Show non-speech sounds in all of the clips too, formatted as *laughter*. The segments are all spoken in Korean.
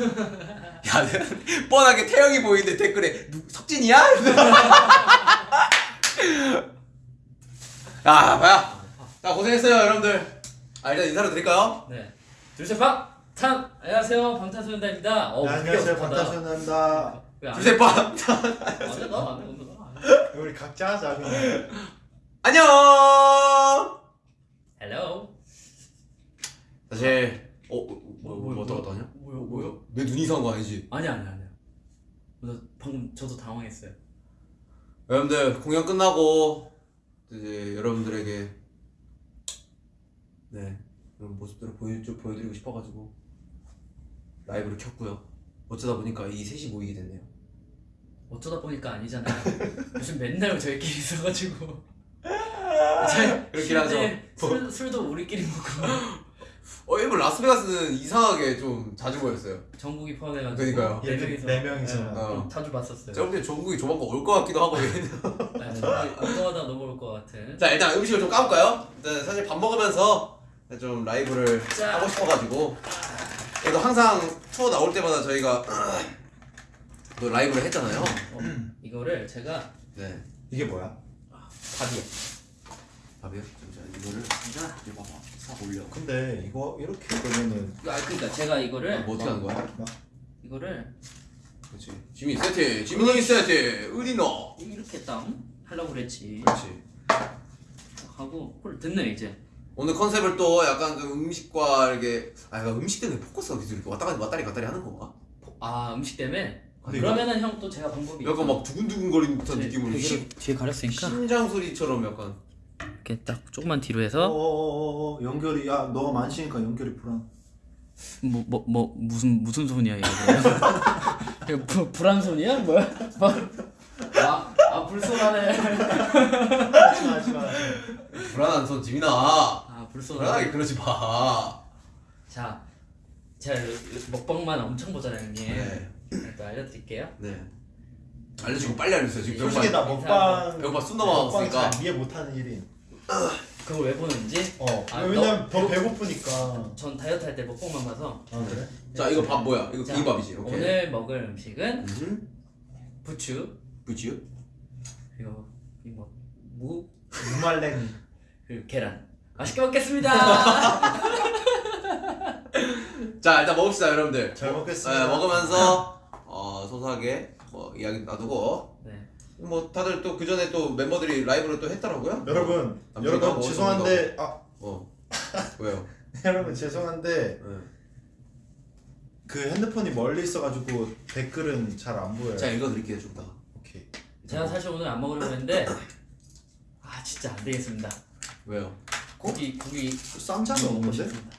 야, *laughs* 뻔하게 태영이 보이는데 댓글에 누, 석진이야? *laughs* 야, 봐야. 자, 고생했어요, 여러분들. 아, 일단 인사를 드릴까요? 네. 둘셋 방! 탄! 안녕하세요 방탄소년단입니다. 어, 네, 안녕하세요. 방탄소년단입니다 왜안 해? 둘셋 방. 안 해? 나안 해. 오늘 나 안 해. 우리 각자 하자 그냥 안녕! Hello. 사실, 어, 어, 뭐, 뭐, 뭐, 어떡 하냐? 뭐야 뭐 야? 내 눈이 이상한 거 아니지? 아니 아니 아니. 나 방금 저도 당황했어요. 여러분들, 공연 끝나고, 이제 여러분들에게, 네, 그런 모습들을 보여, 좀 보여드리고 싶어가지고, 라이브를 켰고요. 어쩌다 보니까 이 셋이 모이게 됐네요. 어쩌다 보니까 아니잖아요. *laughs* 요즘 맨날 저희끼리 있어가지고. *laughs* 그렇긴 하죠. 술, 술도 우리끼리 먹고 *laughs* 어, 일본 라스베가스는 이상하게 좀 자주 보였어요. 정국이 포함해가지고 그러니까요. 네 명이서 네 명이서. 네, 어. 자주 봤었어요. 제가 볼때 종국이 조만간 올 것 같기도 하고. 네, 운동하다 넘어올 것 같은. 자, 일단 음식을 좀 까볼까요? 일단 사실 밥 먹으면서 좀 라이브를 자. 하고 싶어가지고. 그래도 항상 투어 나올 때마다 저희가 또 라이브를 했잖아요. 어, 이거를 제가 네. 이게 뭐야? 밥이요. 밥이요? 자, 이거를 자, 이거 봐봐. 싹 올려. 근데 이거 이렇게 그러면은 아 그러니까 제가 이거를 뭐 어떻게 하는 거야? 이거를 그렇지. 지민 세트, 지민이 세트, 의리너. 이렇게 딱 하려고 그랬지. 그렇지. 하고 홀 듣네 이제. 오늘 컨셉을 또 약간 좀 음식과 이렇게 아 약간 음식 때문에 포커스가 계속 이렇게 왔다 갔다 왔다리 갔다리 하는 건가? 아 음식 때문에. 근데 그러면은 형 또 제가 방법이. 약간 막 두근두근 거리는 듯한 제- 느낌으로 심, 뒤에 가렸으니까 심장 소리처럼 약간 이렇게 딱 조금만 뒤로 해서 어어어어 연결이 야 너가 만시니까 연결이 불안. 뭐 뭐 뭐 무슨 무슨 손이야 이거. 이거 부, 불안 손이야 뭐야? 아 아 불손하네. 하지마 하지마 불안한 손 지민아 아 불손하네. 불안하게 그러지 마. 자 제가 먹방만 엄청 보잖아요 형님 네. 또 알려드릴게요. 네. 알려주고 빨리 알려주세요. 지금 솔직히 배고파. 나 먹방 배고파 넘어갔으니까. 잘 이해 못하는 일인 그걸 왜 보는지? 어. 아, 왜냐면 너- 더 배고프니까. 전 다이어트 할 때 먹방만 봐서. 아 그래? 자 이거 밥 뭐야? 이거 자, 비빔밥이지. 오케이. 오늘 먹을 음식은 음 부추. 부지요 그리고 이뭐무? 무말랭이. *laughs* 그리고 계란. 맛있게 먹겠습니다! *laughs* 자 일단 먹읍시다 여러분들. 잘 먹겠습니다. 네, 먹으면서 어 소소하게 뭐 이야기 놔두고. 네 뭐 다들 또 그 전에 또 멤버들이 라이브를 또 했더라고요 여러분 남자가 여러분 먹을 죄송한데 아 어 왜요 *laughs* 여러분 죄송한데 네. 그 핸드폰이 멀리 있어가지고 댓글은 잘 안 보여요 자 읽어드릴게요 좀 이따가 오케이 제가 사실 오늘 안 먹으려고 했는데 아 진짜 안 되겠습니다 왜요? 고기 고기 쌈장이 먹고 없는데? 싶습니다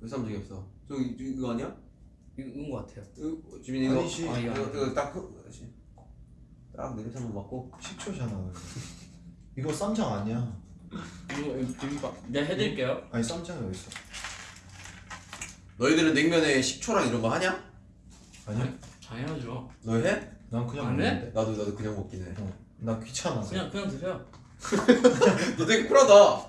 왜 쌈장이 없어? 저기 저 이거 아니야? 이거 것 같아요 이거 지민이 이거 아니지. 아. 이거 딱 그- 딱 냄새 한번 맡고 식초잖아 이거 쌈장 아니야 이거 비빔밥 내가 해드릴게요 아니 쌈장이 어딨어 너희들은 냉면에 식초랑 이런 거 하냐? 아니야? 당연하죠 너 해? 난 그냥 안 해? 먹는데 나도 나도 그냥 먹긴 해. 어, 나 귀찮아 그냥 그냥 드세요 *laughs* 너 되게 쿨하다.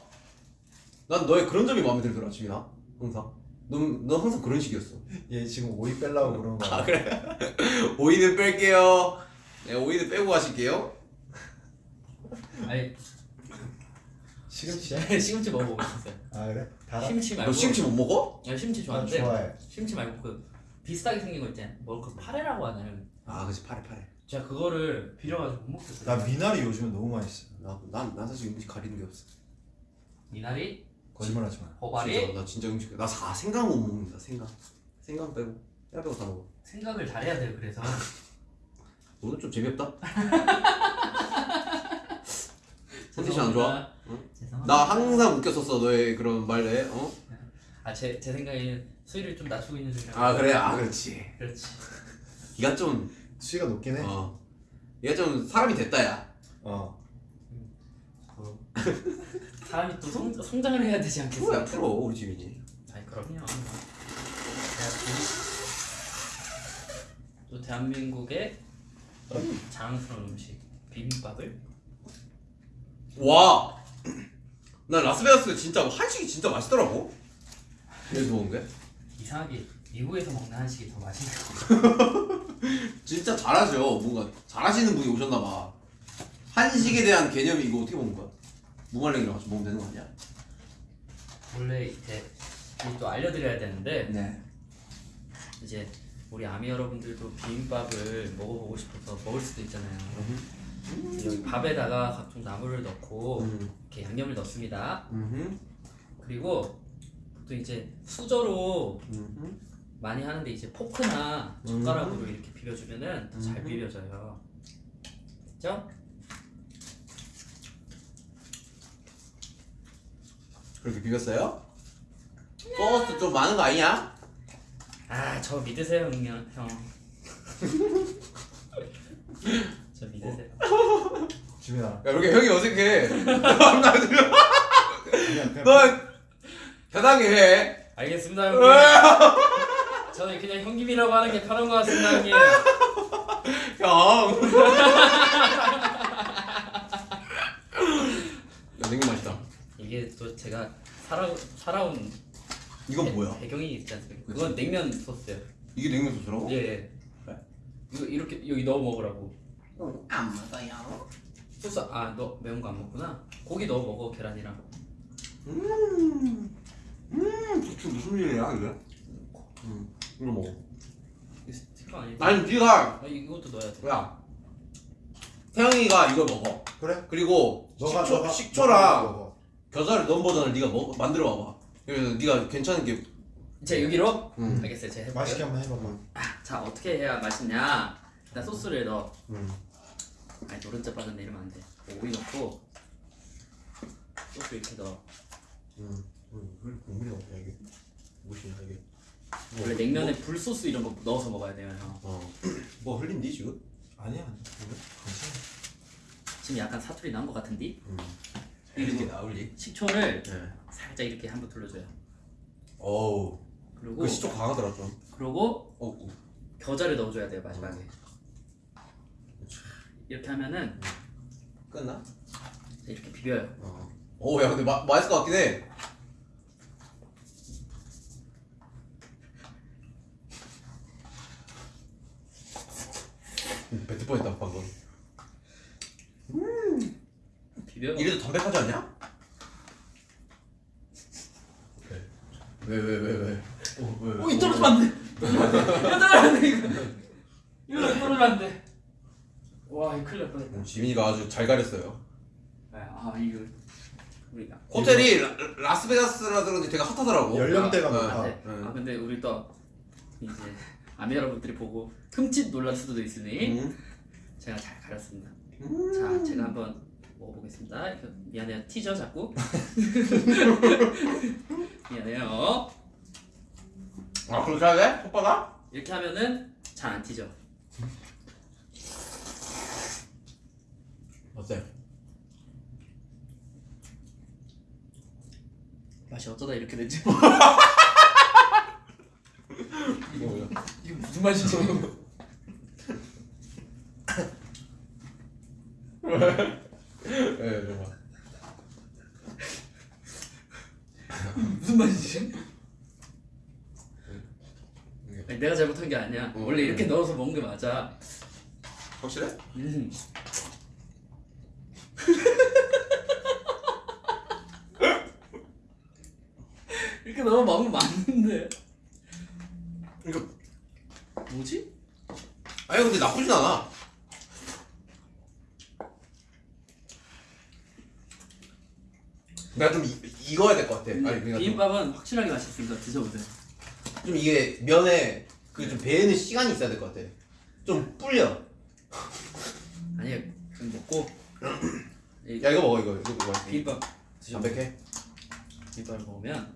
난 너의 그런 점이 마음에 들더라, 지민아. 항상. 넌, 넌 항상 그런 식이었어. 얘 지금 오이 빼려고 그런 거야 아 그래? *laughs* 오이는 뺄게요. 네, 오이는 빼고 가실게요. 아니? 시금치 *laughs* 먹어보고 싶었어요 아 그래? 달아? 심치 말고 너 심치 못 먹어? 야 심치 나 좋아하는데 좋아해 심치 말고 그 비슷하게 생긴 거 있잖아요 뭐그 파래라고 하나요? 아, 그치 파래 파래. 제가 그거를 비려가지고 못 먹겠어요 나 미나리 요즘에 너무 맛있어 나난 난 사실 음식 가리는 게 없어. 미나리 거짓말하지 마 호바리 진짜, 나 진짜 음식 나 사, 생강 못 먹는다. 생강. 생강 빼고. 야 빼고 다 먹어. 생각을 잘해야 돼요 그래서 오늘 좀 재미없다. *laughs* 컨디션 안 좋아? 죄송합니다. 나 항상 웃겼었어 너의 그런 말에. 어? 아제 제 생각에는 수위를 좀 낮추고 있는 중이라 아 그래 아 그렇지. 그렇지 네가 좀 수위가 높긴 해 어. 얘가 좀 사람이 됐다 야. 어. 사람이 또 성, 성장을 해야 되지 않겠어요? 프로야 프로 우리 지민이. 아니 그럼요. 또 대한민국의 자랑스러운 음식 비빔밥을 와. 난 라스베가스 진짜 한식이 진짜 맛있더라고. 제일 좋은 게. 이상하게 미국에서 먹는 한식이 더 맛있는 거. *laughs* 진짜 잘하죠. 뭔가 잘하시는 분이 오셨나봐. 한식에 대한 개념이 이거 어떻게 먹는 거야? 무말랭이랑 같이 먹으면 되는 거 아니야? 원래 이제 이또 알려드려야 되는데 네. 이제 우리 아미 여러분들도 비빔밥을 먹어보고 싶어서 먹을 수도 있잖아요. 여기 밥에다가 각종 나물을 넣고 음. 이렇게 양념을 넣습니다. 음. 그리고 보통 이제 수저로 음. 많이 하는데 이제 포크나 젓가락으로 이렇게 비벼주면은 더잘 음. 비벼져요. 됐죠? 그렇게 비볐어요? 소스 좀 많은 거 아니야? 아, 저 믿으세요, 형. 형. *laughs* 저 믿으세요. 지민아 야, 이렇게 형이 어색해. *laughs* 너 편하게 해. 알겠습니다, 형님. 저는 그냥 형님이라고 하는 게 편한 것 같습니다, 형님. 형. *laughs* 야, 냉면 맛있다. 이게 또 제가 살아 살아온 이건 뭐야? 배경이 있지 않습니까? 그건 냉면 소스예요. 이게 냉면 소스라고? 예. 예. 그래? 이거 이렇게 여기 넣어 먹으라고. 안 먹어요. 소스 아 너 매운 거 안 먹구나. 고기 넣어 먹어 계란이랑. 음. 음. 도대체 무슨 일이야 이게? 음. 이거 먹어. 이거 스티커 아니지? 아니 네가 아, 이것도 넣어야 돼. 야. 태영이가 이걸 먹어. 그래? 그리고 너가 식초, 너가 식초랑 먹어. 겨자를 넣은 버전을 네가 먹 만들어 봐봐. 그래서 네가 괜찮은 게. 자 여기로. 음. 알겠어요. 제가 해볼게요. 맛있게 한번 해봐봐 자 어떻게 해야 맛있냐? 일단 소스를 넣어. 음. 아니 노른자 빠졌네 이러면 안 돼. 오이 넣고 소스 이렇게 넣어. 음. 음. 국물이 없냐 이게? 무엇이냐 이게? 원래 냉면에 불 소스 이런 거 넣어서 먹어야 돼요 형. 어. 뭐 흘린디 지금? 아니야 아니야 괜찮아 지금 약간 사투리 난 것 같은데? 음. 이렇게 나올리? 식초를 네. 살짝 이렇게 한번 둘러줘요. 어우. 그리고 그 시쪽 강하더라 좀. 그리고 어. 어. 겨자를 넣어줘야 돼요 마지막에. 그렇지. 이렇게 하면은 끝나? 이렇게 비벼요. 어. 오, 야, 근데 마, 맛있을 것 같긴 해. 음, 뱉을 뻔했다 방금. 비벼. 이래도 담백하지 않냐? 왜, 왜, 왜, 왜? 어, 왜, 왜? 오, 이 떨어지면 안 돼. 이거 떨어지면 안 돼. 이거. 이거 떨어지면 안 돼. 와, 이거 큰일 날 뻔했다. 음, 지민이가 아주 잘 가렸어요. 아, 이거 우리가 호텔이 라, 라스베가스라 그런지 되게 핫하더라고. 연령대가 아, 높아. 아, 네. 응. 아 근데 우리 또 이제 아미 여러분들이 보고 흠칫 놀랄 수도 있으니 음. 제가 잘 가렸습니다. 음. 자, 제가 한번 먹어보겠습니다. 미안해요. 티저 자꾸. *laughs* 미안해요. 아, 그렇게 해야 돼? 오빠가? 이렇게 하면은 잘안 튀죠. 어때? 맛이 어쩌다 이렇게 됐지? *laughs* 뭐야? 이거 무슨 맛이지? *laughs* 예, 정말. *laughs* 무슨 맛이지? 아니, 내가 잘못한 게 아니야. 어. 원래 이렇게 넣어서 먹는 게 맞아. 확실해? 음. *laughs* 이렇게 넣어 먹으면 맞는데. 이거 뭐지? 아니 근데 나쁘진 않아. 내가 좀 이, 익어야 될 것 같아. 아니 그러니까 좀, 비빔밥은 확실하게 맛있으니까 드셔보세요. 좀 이게 면에 그 좀 배는 시간이 있어야 될 것 같아. 좀 불려. 아니요, 좀 먹고. 이야 이거 먹어 이거 이거 먹어. 비빔밥 드셔. 담백해. 비빔밥을 먹으면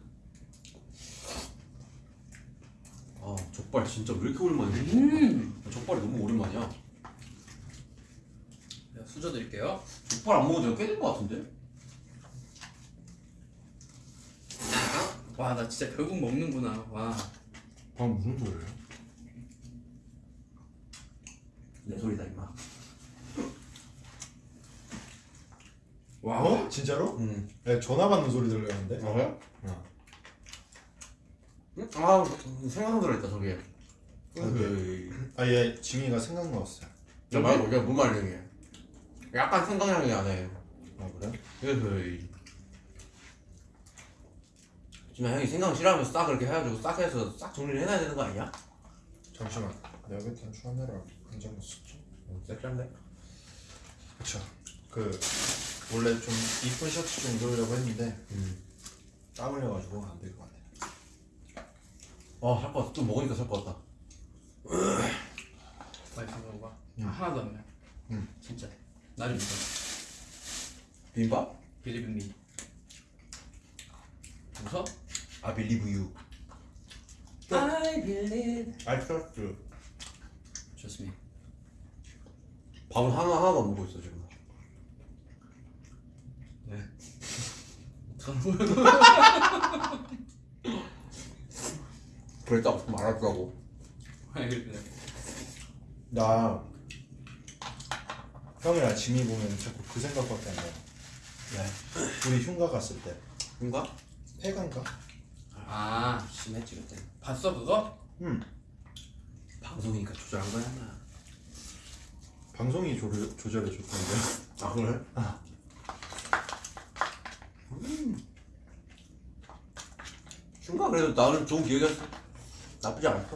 아 족발 진짜 왜 이렇게 오랜만이야? 음. 족발이 너무 오랜만이야. 자, 수저 드릴게요. 족발 안 먹은 지가 꽤된것 같은데? 와, 나 진짜 결국 먹는구나. 와. 방금 무슨 소리예요? 내 소리다 임마. 와 어? 진짜로? 응. 야, 전화 받는 소리 들렸는데? 어? 어. 응? 아 생각나 들어있다 저게. 아얘 지민이가 생각 넣었어요 야 말고 그냥 뭔 말이야 약간 생각나는 게 안해 아 그래? 에헤이 지금 형이 생각 싫어하면서 싹 그렇게 해가지고 싹 해서 싹 정리를 해놔야 되는 거 아니야? 잠시만 내가 그때 카메라 한장 넣었었죠? 섹시한데? 그쵸 그 원래 좀 이쁜 셔츠 좀 입으려고 했는데 음. 땀 흘려가지고 안 될 것 같아 아살 것 같아 또 먹으니까 살 것 같다 맛있어 먹어봐. 응. 하나도 안 매. 응. 진짜. 나를 믿어. 비빔밥? 빌리브미. 웃어? I believe you I believe. I trust you 좋습니다. 밥은 하나 하나도 안 먹고 있어 지금 네. *laughs* 그랬다고 그래. 나 형이랑 지미 보면 자꾸 그 생각밖에 안 나. 왜? 우리 흉가 갔을 때 뭔가? 폐간가? 아, 심했지 그때 봤어 그거? 응 방송이니까 조절한 거야 나. 방송이 조, 조절해 줬던데 아 그래? 흉가 그래도 나는 좋은 기억이었어 나쁘지 않았어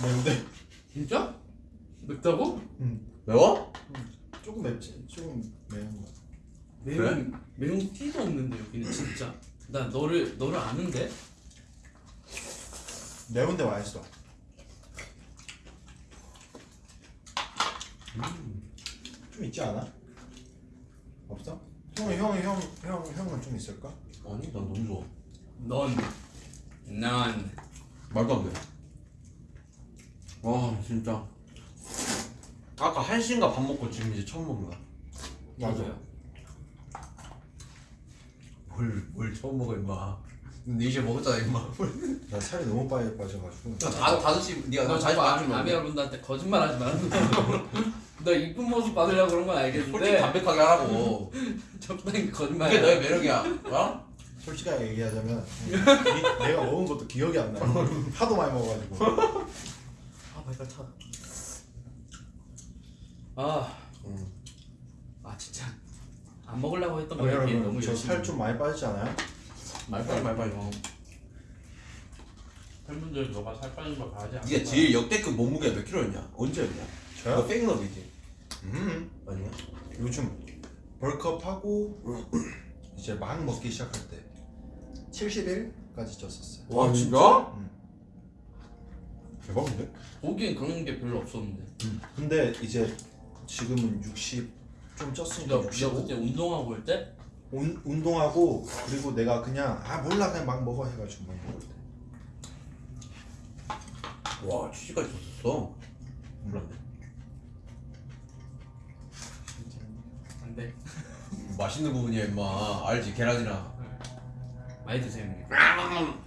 뭔데? 진짜? 맵다고? 응 매워? 조금 맵지 조금 매운 거 매운 매운 티도 없는데 여기는 진짜. 나 너를 너를 아는데? 매운데 맛있어 좀 있지 않아? 없어? 형이 형이 형형 형 은 좀 있을까? 아니 난 너무 좋아 넌, 난. 말도 안돼 와 진짜 아까 한시인가 밥 먹고 지금 이제 처음 먹는 거야 맞아요. 뭘, 뭘 처음 먹어 임마 근데 이제 먹었잖아 임마 나 살이 너무 빨리 빠져가지고 다, 다섯 시 니가 너나 자주 아, 맞추면 아미 여러분들한테 거짓말 하지 마. *laughs* 너 이쁜 모습 받으려고 그런 건 솔직히 알겠는데 담백하게 하라고 *laughs* 적당히 거짓말. 그게 너의 매력이야 어? 솔직하게 얘기하자면 이- 내가 먹은 것도 기억이 안 나. 하도 많이 먹어가지고. 아 발발 차. 아, 응. 아 진짜 안 먹으려고 했던 거 이렇게 너무 여러분 저 열심히. 살좀 많이 빠지지 않아요? 말빨리 말빨리 팬분들 너가 살 빠진 거 봐야지. 니가 제일 역대급 몸무게가 몇 킬로였냐? 언제였냐? 저요? 그거 페이크너비지 음. 아니야? 요즘 벌크업 하고 *clears throat* 이제 막 먹기 시작할 때 71까지 쪘었어요. 와 진짜? 응. 대박인데? 보기엔 그런 게 별로 없었는데. 근데 이제 지금은 60 좀 쪘으니까 너, 너 65. 그때 운동하고 올 때? 운, 운동하고 그리고 내가 그냥 아 몰라 그냥 막 먹어 해가지고 막 먹을 때. 와 취지까지 줬었어 몰랐네 안 돼. *laughs* 맛있는 부분이야 임마 알지 계란이랑 많이 드세요 형님.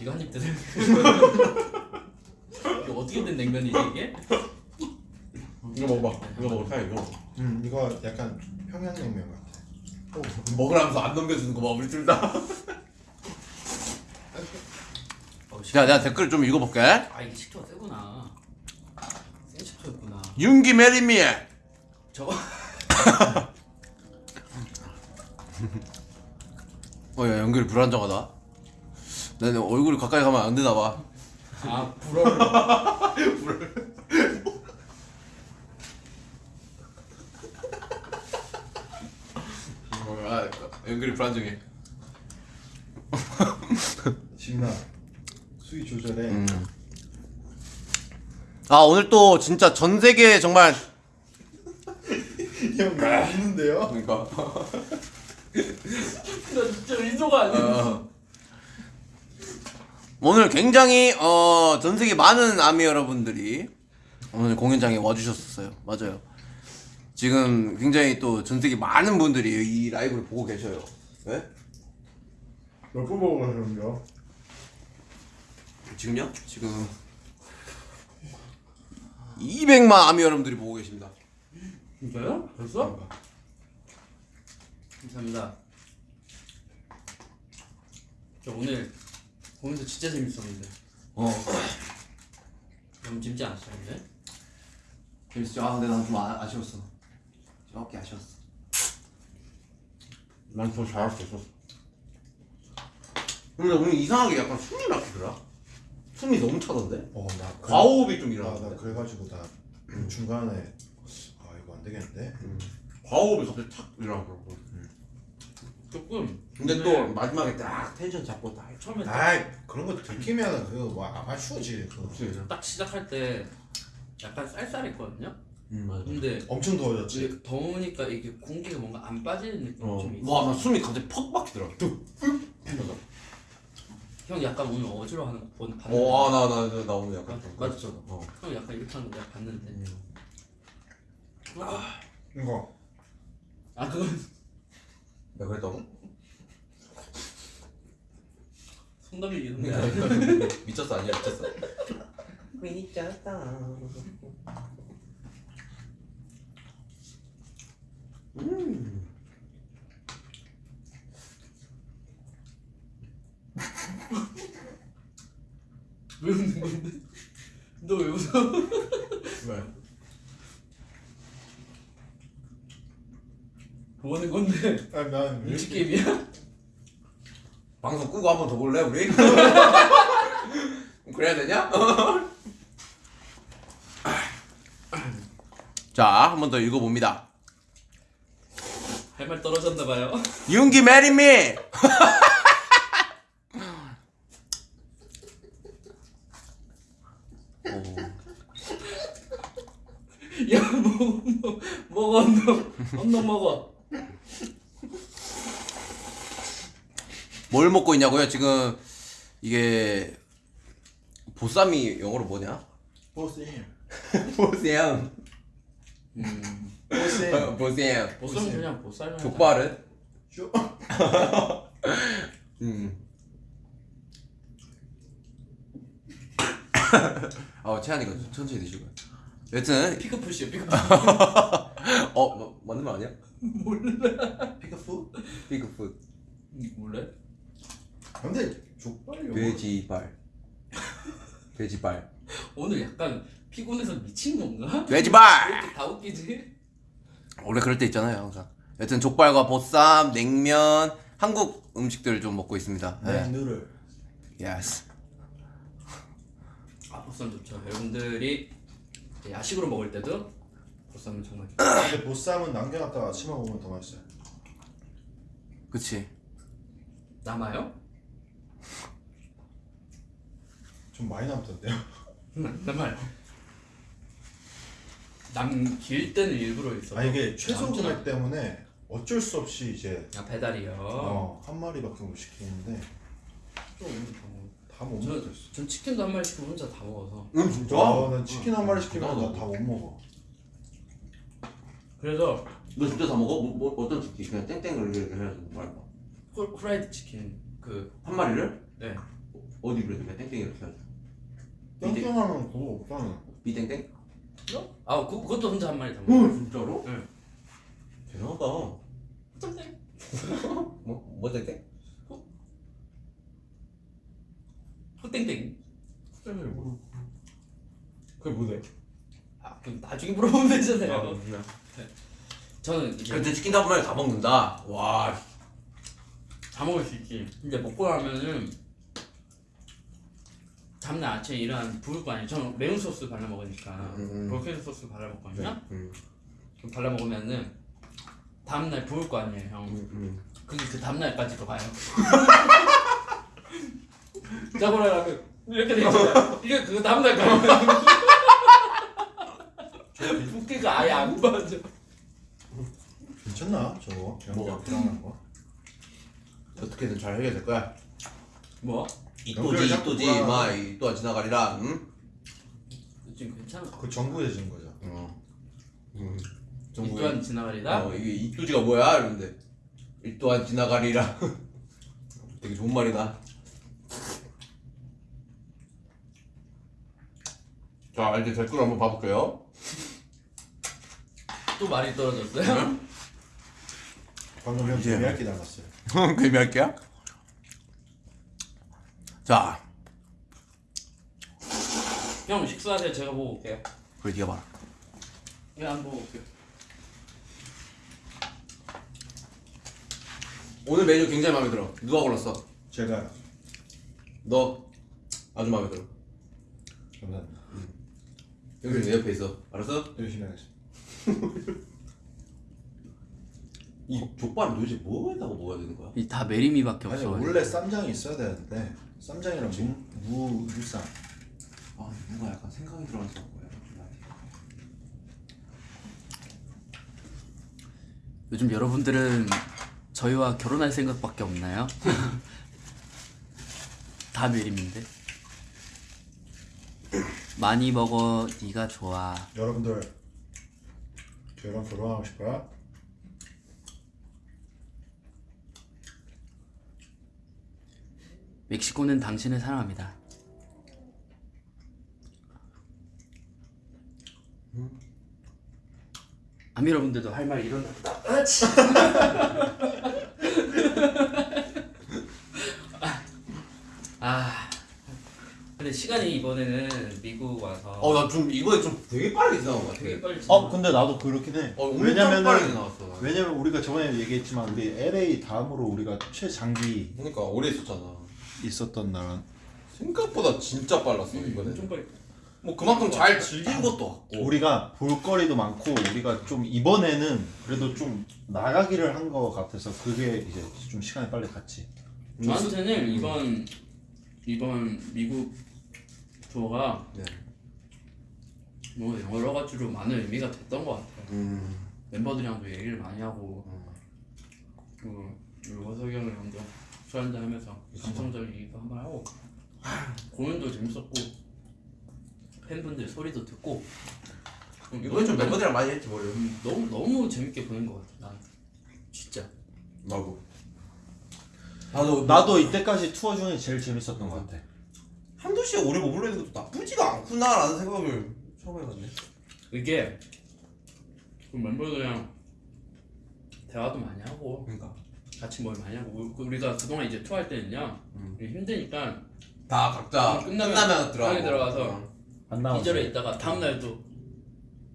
이거 한 입 드세요. *laughs* 이거 어떻게 된 냉면이지 이게? 이거 먹어봐 이거 먹어 타이 이거 음 이거 약간 평양냉면 같아. 먹으라면서 안 넘겨주는 거 봐 우리 둘다 어, 씨. 야 내가 댓글 좀 읽어볼게 아 이게 식초가 세구나. 센 식초였구나. 윤기 marry me 저거 *laughs* 어야 연결이 불안정하다 나는 얼굴이 가까이 가면 안 되나 봐 아 불어를 *laughs* 아, 연결이 불안정해 *laughs* 지민아 수위 조절해. 음. 아 오늘 또 진짜 전 세계 정말 형 웃는데요? 그러니까 나 진짜 의도가 아니야. 어. 오늘 굉장히 어, 전 세계 많은 아미 여러분들이 오늘 공연장에 와주셨었어요. 맞아요. 지금 굉장히 또 전 세계 많은 분들이 이 라이브를 보고 계셔요. 네? 몇번 보고 가셨는데요? 지금요? 지금 200만 아미 여러분들이 보고 계십니다. 진짜요? 벌써? 감사합니다. 저 오늘 공연도 진짜 재밌었는데. 어. 너무 재밌지 않았어요 근데? 재밌었죠. 아 근데 난좀 아쉬웠어. 조금 아쉬웠어. 난 더 잘할 수 있었어. 근데 오늘 이상하게 약간 숨이 막히더라? 숨이 너무 차던데? 어나 과호흡이 좀 나, 나 일어났는데? 그래가지고 나 중간에 아 이거 안 되겠는데? 과호흡이 갑자기 탁 일어나더라고 조금 근데 또 마지막에 딱 텐션 잡고 딱 처음에 딱, 아이 그런 거 들키면 뭐 아마추어지 그거 없지 딱 시작할 때 약간 쌀쌀했거든요? 음 맞아. 근데 엄청 더워졌지. 더우니까 이게 공기가 뭔가 안 빠지는 느낌이 좀 있어. 와 나 숨이 갑자기 퍽 막히더라 형 약간 오늘 어지러워하는 거 본- 봤는데. 어나나 나, 나 오늘 약간 좀 맞- 그랬어. 어. 형 약간 이렇게 하는 거 내가 봤는데. 이거. 아 그건 내가 그랬다고? 손담이 이런데 미쳤어 아니야 미쳤어 미쳤다. 음. *laughs* 왜 웃는 건데? 너 왜 웃어? 왜? 뭐 하는 건데? 아니 난 눈치 게임이야? 방송 끄고 한 번 더 볼래 우리? 그래야 되냐? 자, 한 번 더 읽어봅니다. 할 말 떨어졌나 봐요. 윤기 marry me! 야, 먹어, 먹어, 먹어, 언덕, 언덕 먹어. 뭘 먹고 있냐고요? 지금 이게 보쌈이 영어로 뭐냐? 보쌤 보쌈. 음, *laughs* 보쌈. 보쌈 *laughs* 그냥 보쌈이야. 족발은? 쇼 *laughs* 음. 아, 채한이가 천천히 드시고요. 여튼 피크푸시요, 피크푸시. 어, 뭐, 맞는 말 아니야? 피크푸? 피그풋 몰래? 근데 족발이 영어 돼지발 *laughs* 돼지발 오늘 약간 피곤해서 미친 건가? 왜 돼지발 이렇게 다 웃기지? 원래 그럴 때 있잖아요 항상 여튼 족발과 보쌈 냉면 한국 음식들 좀 먹고 있습니다 네 네. 누를 Yes 아, 보쌈 좋죠. 여러분들이 야식으로 먹을 때도 보쌈은 정말 좋아요. 근데 보쌈은 남겨놨다가 아침에 먹으면 더 맛있어요 그치 남아요? 좀 많이 남던데요 *laughs* 남아요. 남길 때는 일부러 있어. 아 이게 최소 금액 때문에 어쩔 수 없이 이제 아 배달이요. 어, 한 마리밖에 못 시키는데 좀다못 저, 먹겠어 전 치킨도 한 마리 시키고 혼자 다 먹어서 응 진짜? 아, 난 치킨 한 마리 시키면 나도. 나다못 먹어 그래서 너 진짜 다 먹어? 뭐, 뭐 어떤 치킨? 그냥 땡땡을 이렇게 해서 말까? 후- 후라이드 치킨 그 한 마리를? 네. 어디 그래 그냥 땡땡 이렇게 해서 땡땡하면 그거 없잖아 비땡땡? 아 그, 그것도 혼자 한 마리 다 먹어. 진짜로? 응. 대단하다 땡땡. *laughs* 뭐? 뭐 땡땡? 후땡땡. 그게 뭐래? 아 그럼 나중에 물어보면 되잖아요. 저는 이제 근데 치킨 한 마리 다 먹는다 와다 먹을 수 있지. 근데 먹고 나면은 다음날 아침에 일어나면 부을 거 아니에요. 저는 매운 소스 발라 먹으니까 음, 음. 브로콜리 소스 발라 먹거든요. 음, 그럼 발라 먹으면은 다음날 부을 거 아니에요, 형. 음, 음. 그게 그 다음날까지도 가요. *laughs* 짜고라라면 이렇게 돼 있잖아요. 이게 그 다음날까지. 붓기가 아예 안 빠져. 괜찮나 저거? 뭐가? 불안한 거? 어떻게든 잘 해결될 거야 뭐? 이 또지 연결 자꾸 이또지 불안하다. 마 이 또한 지나가리라 응? 지금 괜찮아. 그 정부해진 거죠 어. 음. 이 또한 지나가리다. 어, 이게 이 또지가 뭐야? 이러는데 이 또한 지나가리라 *laughs* 되게 좋은 말이다 자 이제 댓글 한번 봐볼게요 *laughs* 또 말이 떨어졌어요? 방금 형 닮았어요 그럼 할게요. 자, 형 식사하세요. 제가 보고 올게요. 그래 네가 봐라. 예, 안 보고 올게요. 오늘 메뉴 굉장히 마음에 들어. 누가 골랐어? 제가 너 아주 마음에 들어. 감사합니다 여기 내 옆에 있어. 알았어? 열심히 하겠습니다 이 족발은 도대체 뭐에다가 먹어야 되는 거야? 이 다 메리미밖에 아니 없어. 원래 쌈장이 있어야 되는데 쌈장이랑 무, 무, 무쌈 아 뭔가 약간 생각이 들어가서 거야. 요즘 여러분들은 저희와 결혼할 생각밖에 없나요? *laughs* 다 메림인데. 많이 먹어, 네가 좋아. 여러분들 저랑 결혼하고 싶어요? 멕시코는 당신을 사랑합니다. 아미 여러분들도 할 말 일어났다. 아, 근데 시간이 이번에는 미국 와서 어 나 좀 이번에 좀 되게 빠르게 지나간 것 같아. 되게 빨리 어 근데 나도 그렇긴 해 어 왜냐면은. 왜냐면 우리가 저번에 얘기했지만 우리 LA 다음으로 우리가 최장기 그러니까 오래 있었잖아. 있었던 나라 생각보다 진짜 빨랐어 이번에. 엄청 빨리. 뭐 그만큼 잘 즐긴 것도 같고. 우리가 볼거리도 많고 우리가 좀 이번에는 그래도 좀 나가기를 한 것 같아서 그게 이제 좀 시간이 빨리 갔지 저한테는 이번 이번 미국 투어가 네. 뭐 여러 가지로 많은 의미가 됐던 것 같아요. 음. 멤버들이랑도 얘기를 많이 하고 그리고 그리고 형을 먼저 술 한잔 하면서 감성적인 얘기도 한번 하고. 공연도 재밌었고 팬분들 소리도 듣고. 이번에 좀 멤버들이랑 많이 했지 뭐를. 음, 너무 너무 재밌게 보는 것 같아 난. 진짜. 나도. 나도 나도 이때까지 투어 중에 제일 재밌었던 것 같아. 한두 시간 오래 머물러 있는 것도 나쁘지가 않구나라는 생각을 처음 해봤네. 이게 그 멤버들이랑 대화도 많이 하고. 그러니까 같이 뭘 많이 하고 우리- 우리가 그동안 이제 투어할 때는요 음. 우리 힘드니까 다 각자 음, 끝나면 끝나면 들어가고. 들어가서 어. 안 기절해 있다가 다음날 또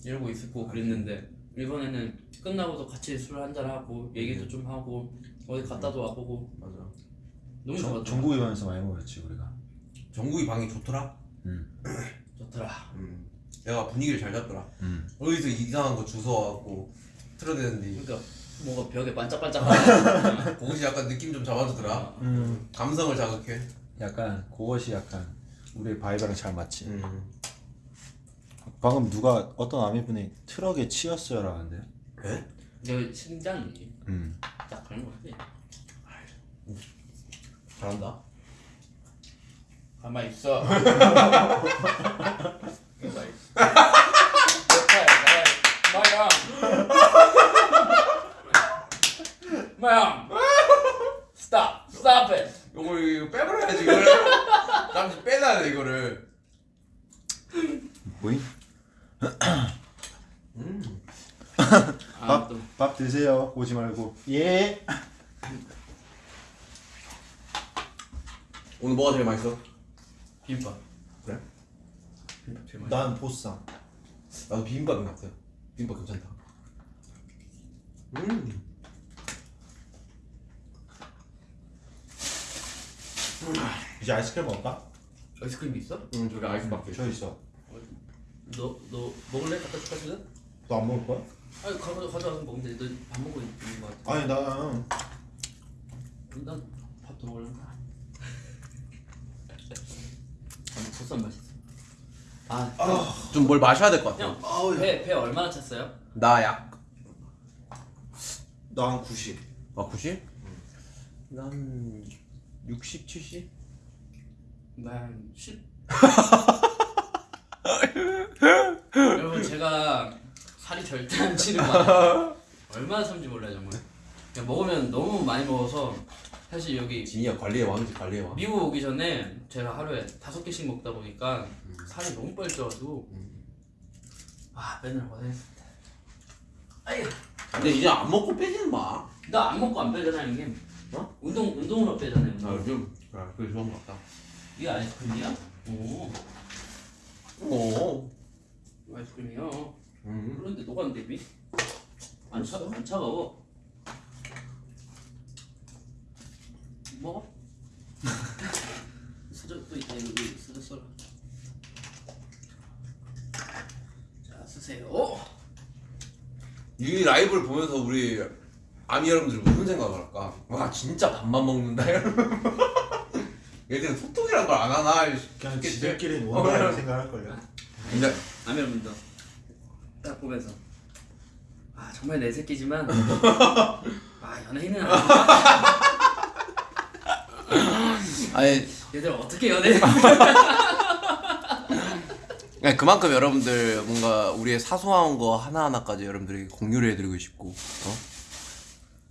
이러고 있었고 그랬는데 이번에는 끝나고도 같이 술 한잔 하고 얘기도 좀 하고 어디 갔다도 와보고 맞아. 너무 전- 좋았던 전국에 가면서 많이 먹었지 우리가 정국이 방이 좋더라. *clears throat* 좋더라 음. 내가 분위기를 잘 잡더라. 음. 어디서 이상한 거 주워와갖고 틀어대는데 그러니까 뭔가 벽에 반짝반짝하는 *laughs* 그것이 약간 느낌 좀 잡아주더라. 음. 감성을 자극해. 약간 그것이 약간 우리 바이브랑 잘 맞지 음. 방금 누가 어떤 아미분이 트럭에 치였어요 라는데 에? 내 심장이 음. 딱 그런 거지 잘한다. *laughs* 가만 있어 가만 있어 마양 마양 Stop stop it 이거 이거 빼버려야지 이거를. 잠시 빼놔야 돼 이거를. 뭐임? 음. 아, 밥, 또 밥 드세요 오지 말고 예 오늘 뭐가 제일 맛있어? 비빔밥 그래? 비빔밥 제일 맛있어 난 보쌈 나도 비빔밥인 것 같아. 비빔밥 괜찮다. 음. 이제 아이스크림 먹을까? 아이스크림 있어? 음 저기 아이스박스. 저 있어 너, 너 먹을래? 갖다 줄까 지금? 너안 먹을 거야? 아니 가져, 가져와서 먹으면 돼. 너밥 먹고 있는 거 같아. 아니 나 난밥더 먹을래. *laughs* 아니 보쌈 맛있어. 아, 좀 뭘 마셔야 될 것 같아. 형, 배, 배 얼마나 찼어요? 나 약. 난 90. 아 90? 난 60, 70? 난 10. *laughs* 여러분 제가 살이 절대 안 찌는 거. 얼마나 참지 몰라요 정말. 그냥 먹으면 너무 많이 먹어서 사실 여기 진이야 관리의 왕이지 관리의 왕. 미국 오기 전에 제가 하루에 다섯 개씩 먹다 보니까 살이 너무 빨리 쪄가지고 아 맨날 고생했습니다. 아이 근데 이제 안 먹고 빼지는 마. 나 안 먹고 안 빼잖아 형님 어? 운동 운동으로 빼잖아요 운동. 요즘 그래 그게 좋은 것 같다. 이게 아이스크림이야? 오 오. 아이스크림이요 음. 그런데 녹았는데 미? 안, 차, 안 차가워 *laughs* 먹어? 수저 또 있다 여기 수저 써라 자 쓰세요 이 라이브를 보면서 우리 아미 여러분들이 무슨 생각을 할까? 와 진짜 밥만 먹는다 이러면 *laughs* 얘들은 소통이란 걸 안 하나 그냥 싶겠지? 지들끼리 어, 논다 그래. 생각할걸요 근데 아미 여러분들 딱 보면서 아 정말 내 새끼지만 *laughs* 아 연예인은 아니 얘들 어떻게 네, *laughs* 그만큼 여러분들 뭔가 우리의 사소한 거 하나하나까지 여러분들에게 공유를 해드리고 싶고 어?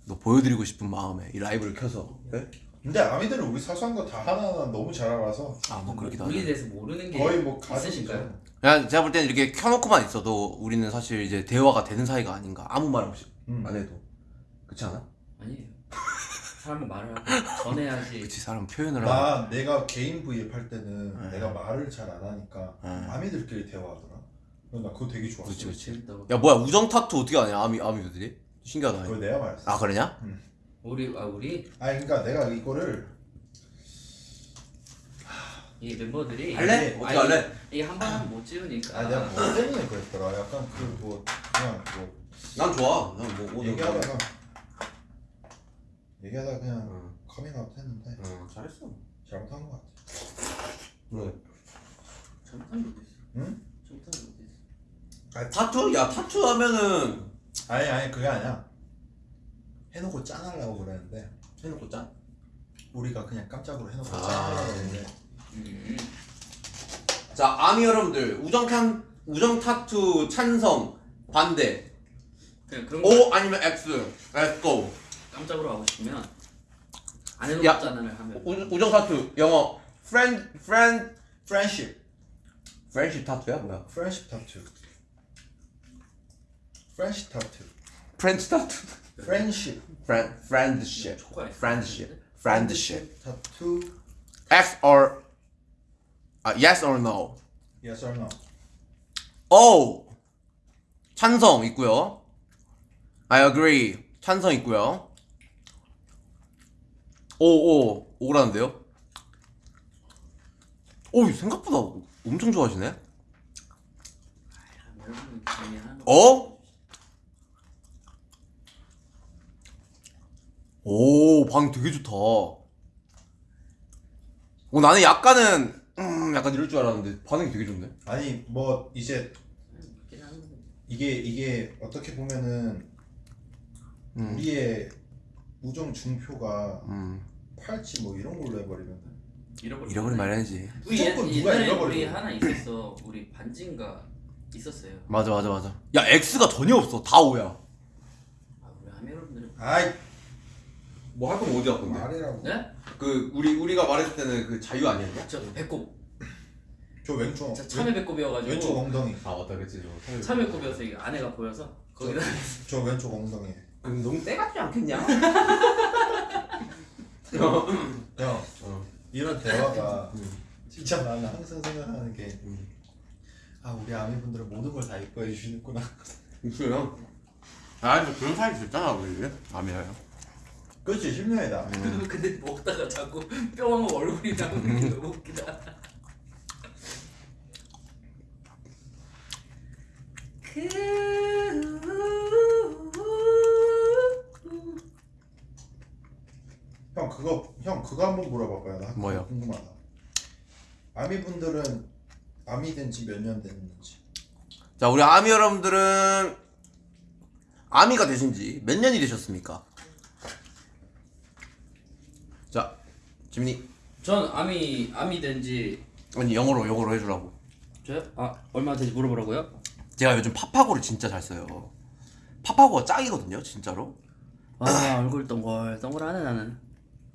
또 보여드리고 싶은 마음에 이 라이브를 켜서 네? 근데 아미들은 우리 사소한 거 다 하나하나 너무 잘 알아서 아 뭐 그렇기도 우리에 하죠 대해서 모르는 게 거의 뭐 있으신가요? 그냥 제가 볼 때는 이렇게 켜놓고만 있어도 우리는 사실 이제 대화가 되는 사이가 아닌가 아무 말 없이 음. 안 해도 그렇지 않아? 아니에요. 사람은 말을 하고 전해야지. *laughs* 그치 사람 표현을 하고 나 내가 개인 브이앱 할 때는 네. 내가 말을 잘 안 하니까 네. 아미들끼리 대화하더라 나 그거 되게 좋았어 그치 그치. 야 뭐야 우정 타투 어떻게 하냐 아미 아미들이 신기하다 그거 내가 말했어 아 그러냐? 우리 아 우리 아니 그러니까 내가 이거를 이 멤버들이 할래? 어떻게 할래? 이게 한번 하면 못 지우니까. 아 내가 뭐 때문에 그랬더라 약간 그뭐 그냥 뭐 난 좋아 난뭐 뭐, 얘기하다가 얘기하다가 그냥 응, 커밍아웃 했는데 응 잘했어 잘못한 것 같아 그래 잘못한 게 어디 있어? 응? 잘못한 게 어디 있어? 아 타투? 야 타투 하면은 아니 아니 그게 아니야 해놓고 짠 하려고 그랬는데 해놓고 짠? 우리가 그냥 깜짝으로 해놓고 아. 짠 하려고 했는데 음. 자 아미 여러분들 우정 탄 우정 타투 찬성 반대 그냥 그런 거 O 아니면 X Let's go 깜짝으로 하고 싶으면 안 야. 해놓잖아를 하면. 우, 우정 타투 영어 friend friend friendship friendship 타투야 뭐야? friendship 타투 friend 타투 friendship 초코 아이스크림. friendship friendship 타투 X or 아 yes or no Yes or no O 찬성 있고요. I agree 찬성 있고요. 오오 오라는데요? 오 생각보다 엄청 좋아하시네. 어? 오, 방 되게 좋다. 오, 나는 약간은, 음, 약간 이럴 줄 알았는데, 반응이 되게 좋네. 아니 뭐 이제. 이게 이게 어떻게 보면은 음. 우리의 우정 중표가 음, 팔찌 뭐 이런 걸로 해버리면 잃어버리. 잃어버린 말해야지. 우리 옛- 무조건 누가 옛날에 잃어버리고. 우리 하나 있었어. 우리 반지인가 있었어요. 맞아, 맞아, 맞아. 야, X가 전혀 없어. 다 O야. 아 우리 아미 여러분들은 아이 뭐 할 거면 어디 할 말이라고 네? 그, 우리, 우리가 말했을 때는 그 자유 아니었냐? 저 배꼽. 저 왼쪽 저 참외 배꼽이어가지고. 왼쪽 엉덩이 아, 맞다, 그치. 저 참외 배꼽이어서 이게 아내가 보여서 거기다. 저 왼쪽 엉덩이 그럼 너무 떼같지 않겠냐? *laughs* 형 어. 이런 대화가 음. 진짜 나는 항상 생각하는 게 음. 아 우리 아미분들은 모든 걸 다 이뻐해 주시는구나 있어요. 아, 근데 그런 사이 됐잖아, 우리. 아미야요. 그렇지 10년이다 근데 먹다가 자꾸 *laughs* 뿅하고 얼굴이 나오는 게 너무 웃기다. 형 그거 형 그거 한번 물어봐봐요 나 뭐요? 궁금하다 아미 분들은 아미 된 지 몇 년 됐는지 자, 우리 아미 여러분들은 아미가 되신 지 몇 년이 되셨습니까? 자, 지민이. 전 아미 아미 된지 아니, 영어로, 영어로 해주라고. 저요? 아 얼마 된지 물어보라고요? 제가 요즘 파파고를 진짜 잘 써요. 파파고가 짱이거든요, 진짜로. 아 얼굴 동글 동글하네 나는.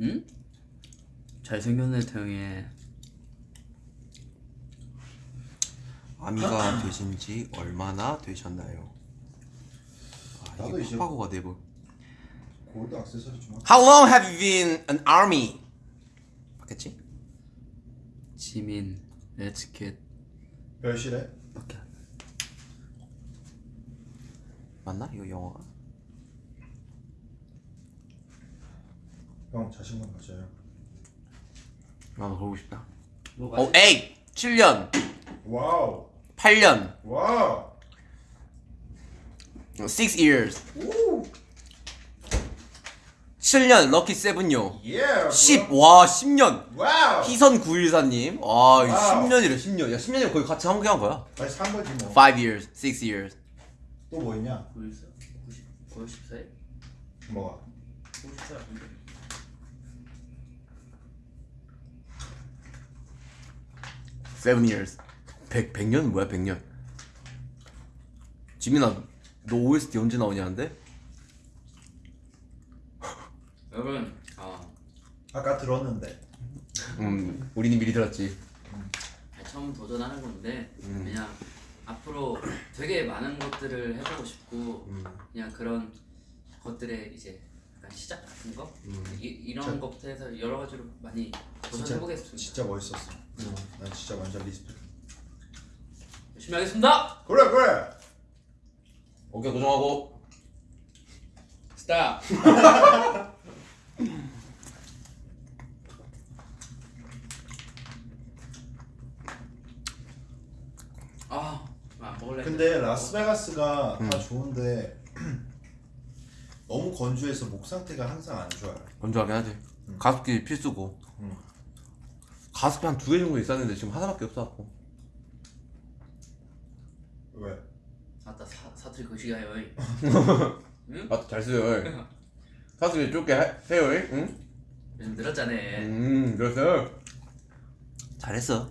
응? 잘생겼네 태형이. 아미가 되신 지 얼마나 되셨나요? 아, 나도 이제 파고가 내부. 골드 액세서리 좀 How long have you been an army? 맞겠지? 지민 let's get 별실해? 오케이. 맞나 이거 영어가? 형 자신감 가져요 나도 그러고 싶다. 뭐가 어, 8, 7년, wow 8년, wow 6 years. 7년 lucky seven요. 예 10, 와 10년. wow 희선 914님. 아, 이거 wow. 10년이래 10년. 야 10년이면 거의 같이 함께 한 거야. 아니 산 거지 뭐 5 years, 6 years. 또 뭐 있냐? 90, 90, 94에? 뭐가? 94 아닌데? Seven years. 100, 100년 뭐야 100년. 지민아, 너 OST 언제 나오냐는데? 여러분 아. 아까 들었는데. 음, 우리는 미리 들었지. 아니, 처음 도전하는 건데 그냥 앞으로 되게 많은 것들을 해보고 싶고 그냥 그런 것들의 이제 약간 시작 같은 거? 이, 이런 진짜- 것부터 해서 여러 가지로 많이 도전해보겠습니다. 진짜 멋있었어. 난 진짜 완전 respect. 열심히 하겠습니다! 그래 그래! 오케이, 고정하고. stop *laughs* 아, 안 먹을래. 근데 라스베가스가 다 좋은데 *clears throat* 너무 건조해서 목 상태가 항상 안 좋아요 건조하긴 하지. 가습기 필수고. 음. 가습기 한 두 개 정도 있었는데 지금 하나밖에 없어갖고. 왜? 아따 사 사투리 거시가요. *laughs* 아, 잘 써요. 가습기 좁게 하- 해요, 응? 요즘 늘었잖아. 음, 그랬어. 잘했어.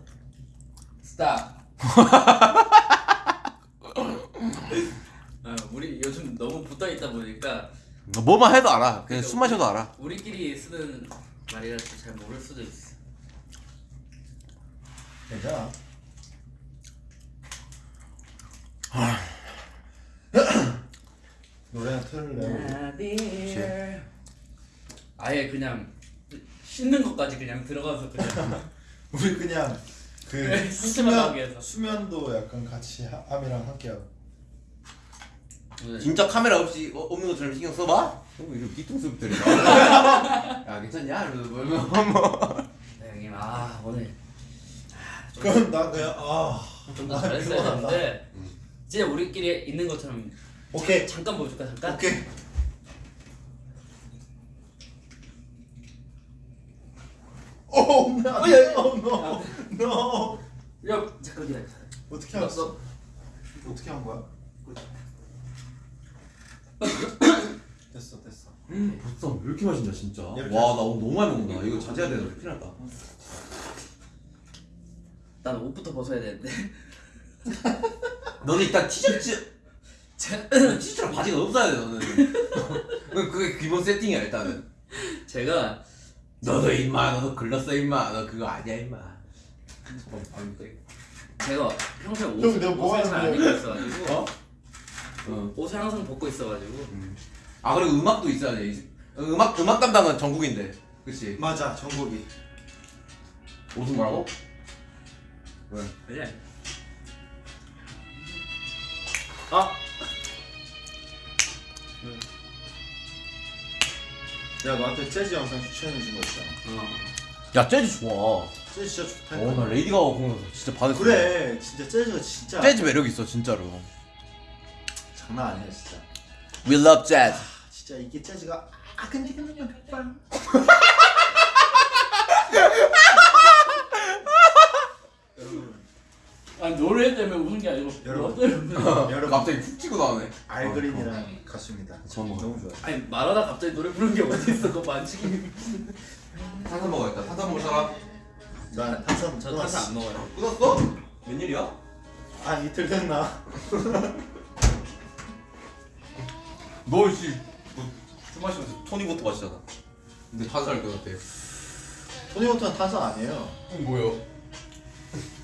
스탑. *laughs* 아, 우리 요즘 너무 붙어 있다 보니까 뭐만 해도 알아. 그냥 숨 마셔도 알아. 우리끼리 쓰는 말이라서 잘 모를 수도 있어. 괜찮아 노래나 틀래 아예 그냥 씻는 것까지 그냥 들어가서 그냥 우리 그냥 그 네. 수면, 수면도 약간 같이 하- 함이랑 함께 하고 오늘 진짜 카메라 없이 어, 없는 것처럼 신경 써봐? 어, 이런 뒤통수 들이 *laughs* 야 괜찮냐? 이러면서 뭐, 뭐. 네, 형님 아 오늘 그럼 나 그냥 아좀더 아, 잘했어야 피곤하다. 되는데 진짜 우리끼리 있는 것처럼 오케이 잠깐 보여줄까 잠깐? 오케이 오, 나, 어, 야, 야. no, no, no. 야 잠깐 기다려. 어떻게 알았어? 어떻게 한 거야? *coughs* 됐어, 됐어. 벌써 왜 이렇게 맛있냐 진짜. 와 나 오늘 너무 많이 먹는다. 이거 자제해야 되는데 큰일 났다 난 옷부터 벗어야 되는데. *laughs* 너는 일단 티셔츠 티셔츠랑 바지가 없어야 돼 너는. *laughs* 그- 그게 기본 세팅이야 일단은. 제가 너도 임마 너도 글렀어 임마. 너 그거 아니야 임마. 제가 평소에 형, 옷을, 뭐 옷을 잘안 하는 입고 있어가지고 어? 어. 옷을 항상 벗고 있어가지고 아 그리고 음악도 있어야 돼 음악 음악 담당은 정국인데 그치 맞아, 정국이. 옷은 뭐라고? 왜? 그래. 아 야, 너한테 재즈 영상 추천해 준 거 있잖아. 어. 야 재즈 좋아 재즈 진짜 좋다. 어나 레이디 가가 공연에서 진짜 반했어 그래, 진짜 재즈가 진짜 재즈 매력 있어 진짜로 장난 아니야, 진짜. We love jazz 진짜 이게 재즈가 아 근데 근데 근데 빵. 여러분, 아 노래 때문에 웃은 게 아니고 여러분. 뭐 때문에. *laughs* 여러분 갑자기 훅 치고 나오네 알그린이랑 가수입니다. 처음 먹어. 너무 좋아요. 아니 말하다 갑자기 노래 부르는 게 어디 있어 그거 만지기 *laughs* 탄산 먹어야겠다 탄산 먹을 사람? 난 탄산 저 탄산 안 먹어요 끊었어? 웬일이야? 아 이틀 됐나? *laughs* 너씨 술 마시면서 토니부터 마시잖아 근데 탄산을 끊었대 토니워터는 탄산 아니에요. 어, 뭐요?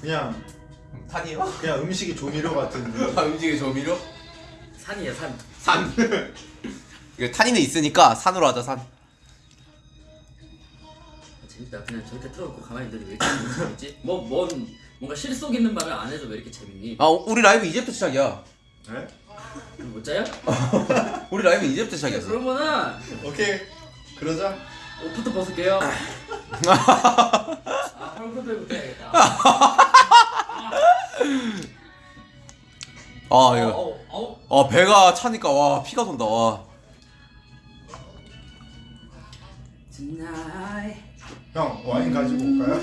그냥 탄이요? 그냥 음식의 조미료 같은. 아 음식의 조미료? 산이에요 산 산. *laughs* 이거 탄이는 있으니까 산으로 하자 산. 아, 재밌다. 그냥 저렇게 틀어놓고 가만히 있는데 왜 이렇게 재밌지? 뭐, 뭔 뭔가 실속 있는 말을 안 해도 왜 이렇게 재밌니? 아 우리 라이브 이제부터 시작이야. 네? 그럼 못 자요? *laughs* 우리 라이브 이제부터 시작이었어. 그러면은 오케이 그러자 옷부터 벗을게요. 아, 헐크 들고 해야겠다. 아 어, 이거. 아 배가 차니까 와 피가 돈다 와. Tonight. 형 와인 가지고 올까요?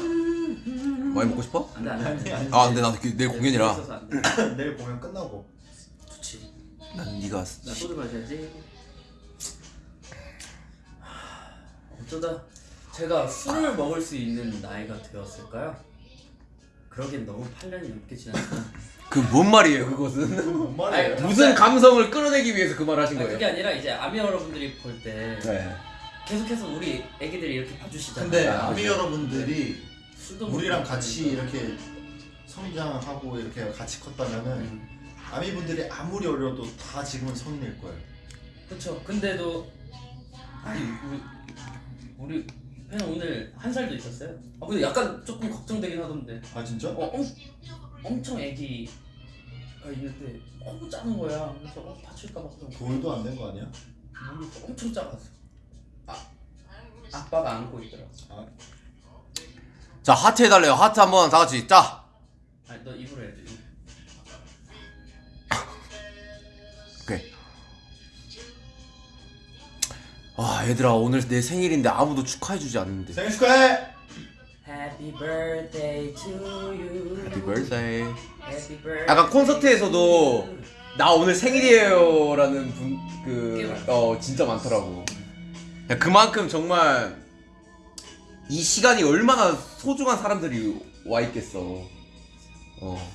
많이 먹고 싶어? 안돼 안돼 아 근데 나 그- 내일 공연이라. *coughs* 내일 공연 끝나고. 난 네가 나 소주 마셔야지. 어쩌다 제가 술을 먹을 수 있는 나이가 되었을까요? 그러긴 너무 8년이 넘게 지났구나. *laughs* 그뭔 말이에요 그것은? 뭔 말이에요? 아니, 무슨 감성을 끌어내기 위해서 그 말 하신 아니, 거예요? 그게 아니라 이제 아미 여러분들이 볼때 네. 계속해서 우리 애기들이 이렇게 봐주시잖아요. 근데 아, 아미 그죠. 여러분들이 술도 우리랑 같이 그러니까. 이렇게 성장하고 이렇게 같이 컸다면은 음. 아미 분들이 아무리 어려도 다 지금은 성인일 거예요. 그쵸. 근데도 아니 우리 우리 팬 오늘 한 살도 있었어요. 아 근데 약간 조금 걱정되긴 하던데. 아 진짜? 어, 엄, 엄청 애기가 있는데 너무 작은 거야. 그래서 어, 다칠까 봐 좀. 돌도 안 된 거 아니야? 모르겠어. 엄청 작았어. 아 아빠가 안고 있더라. 자 하트 해달래요 하트 한번 다 같이 짜. 아니 너 입으로 해야지. 아 얘들아 오늘 내 생일인데 아무도 축하해주지 않는데. 생일 축하해! Happy birthday to you. Happy birthday. Happy birthday. 약간 콘서트에서도 나 오늘 생일이에요 라는 분꽤 그. 어 진짜 많더라고. 야, 그만큼 정말 이 시간이 얼마나 소중한 사람들이 와 있겠어. 어.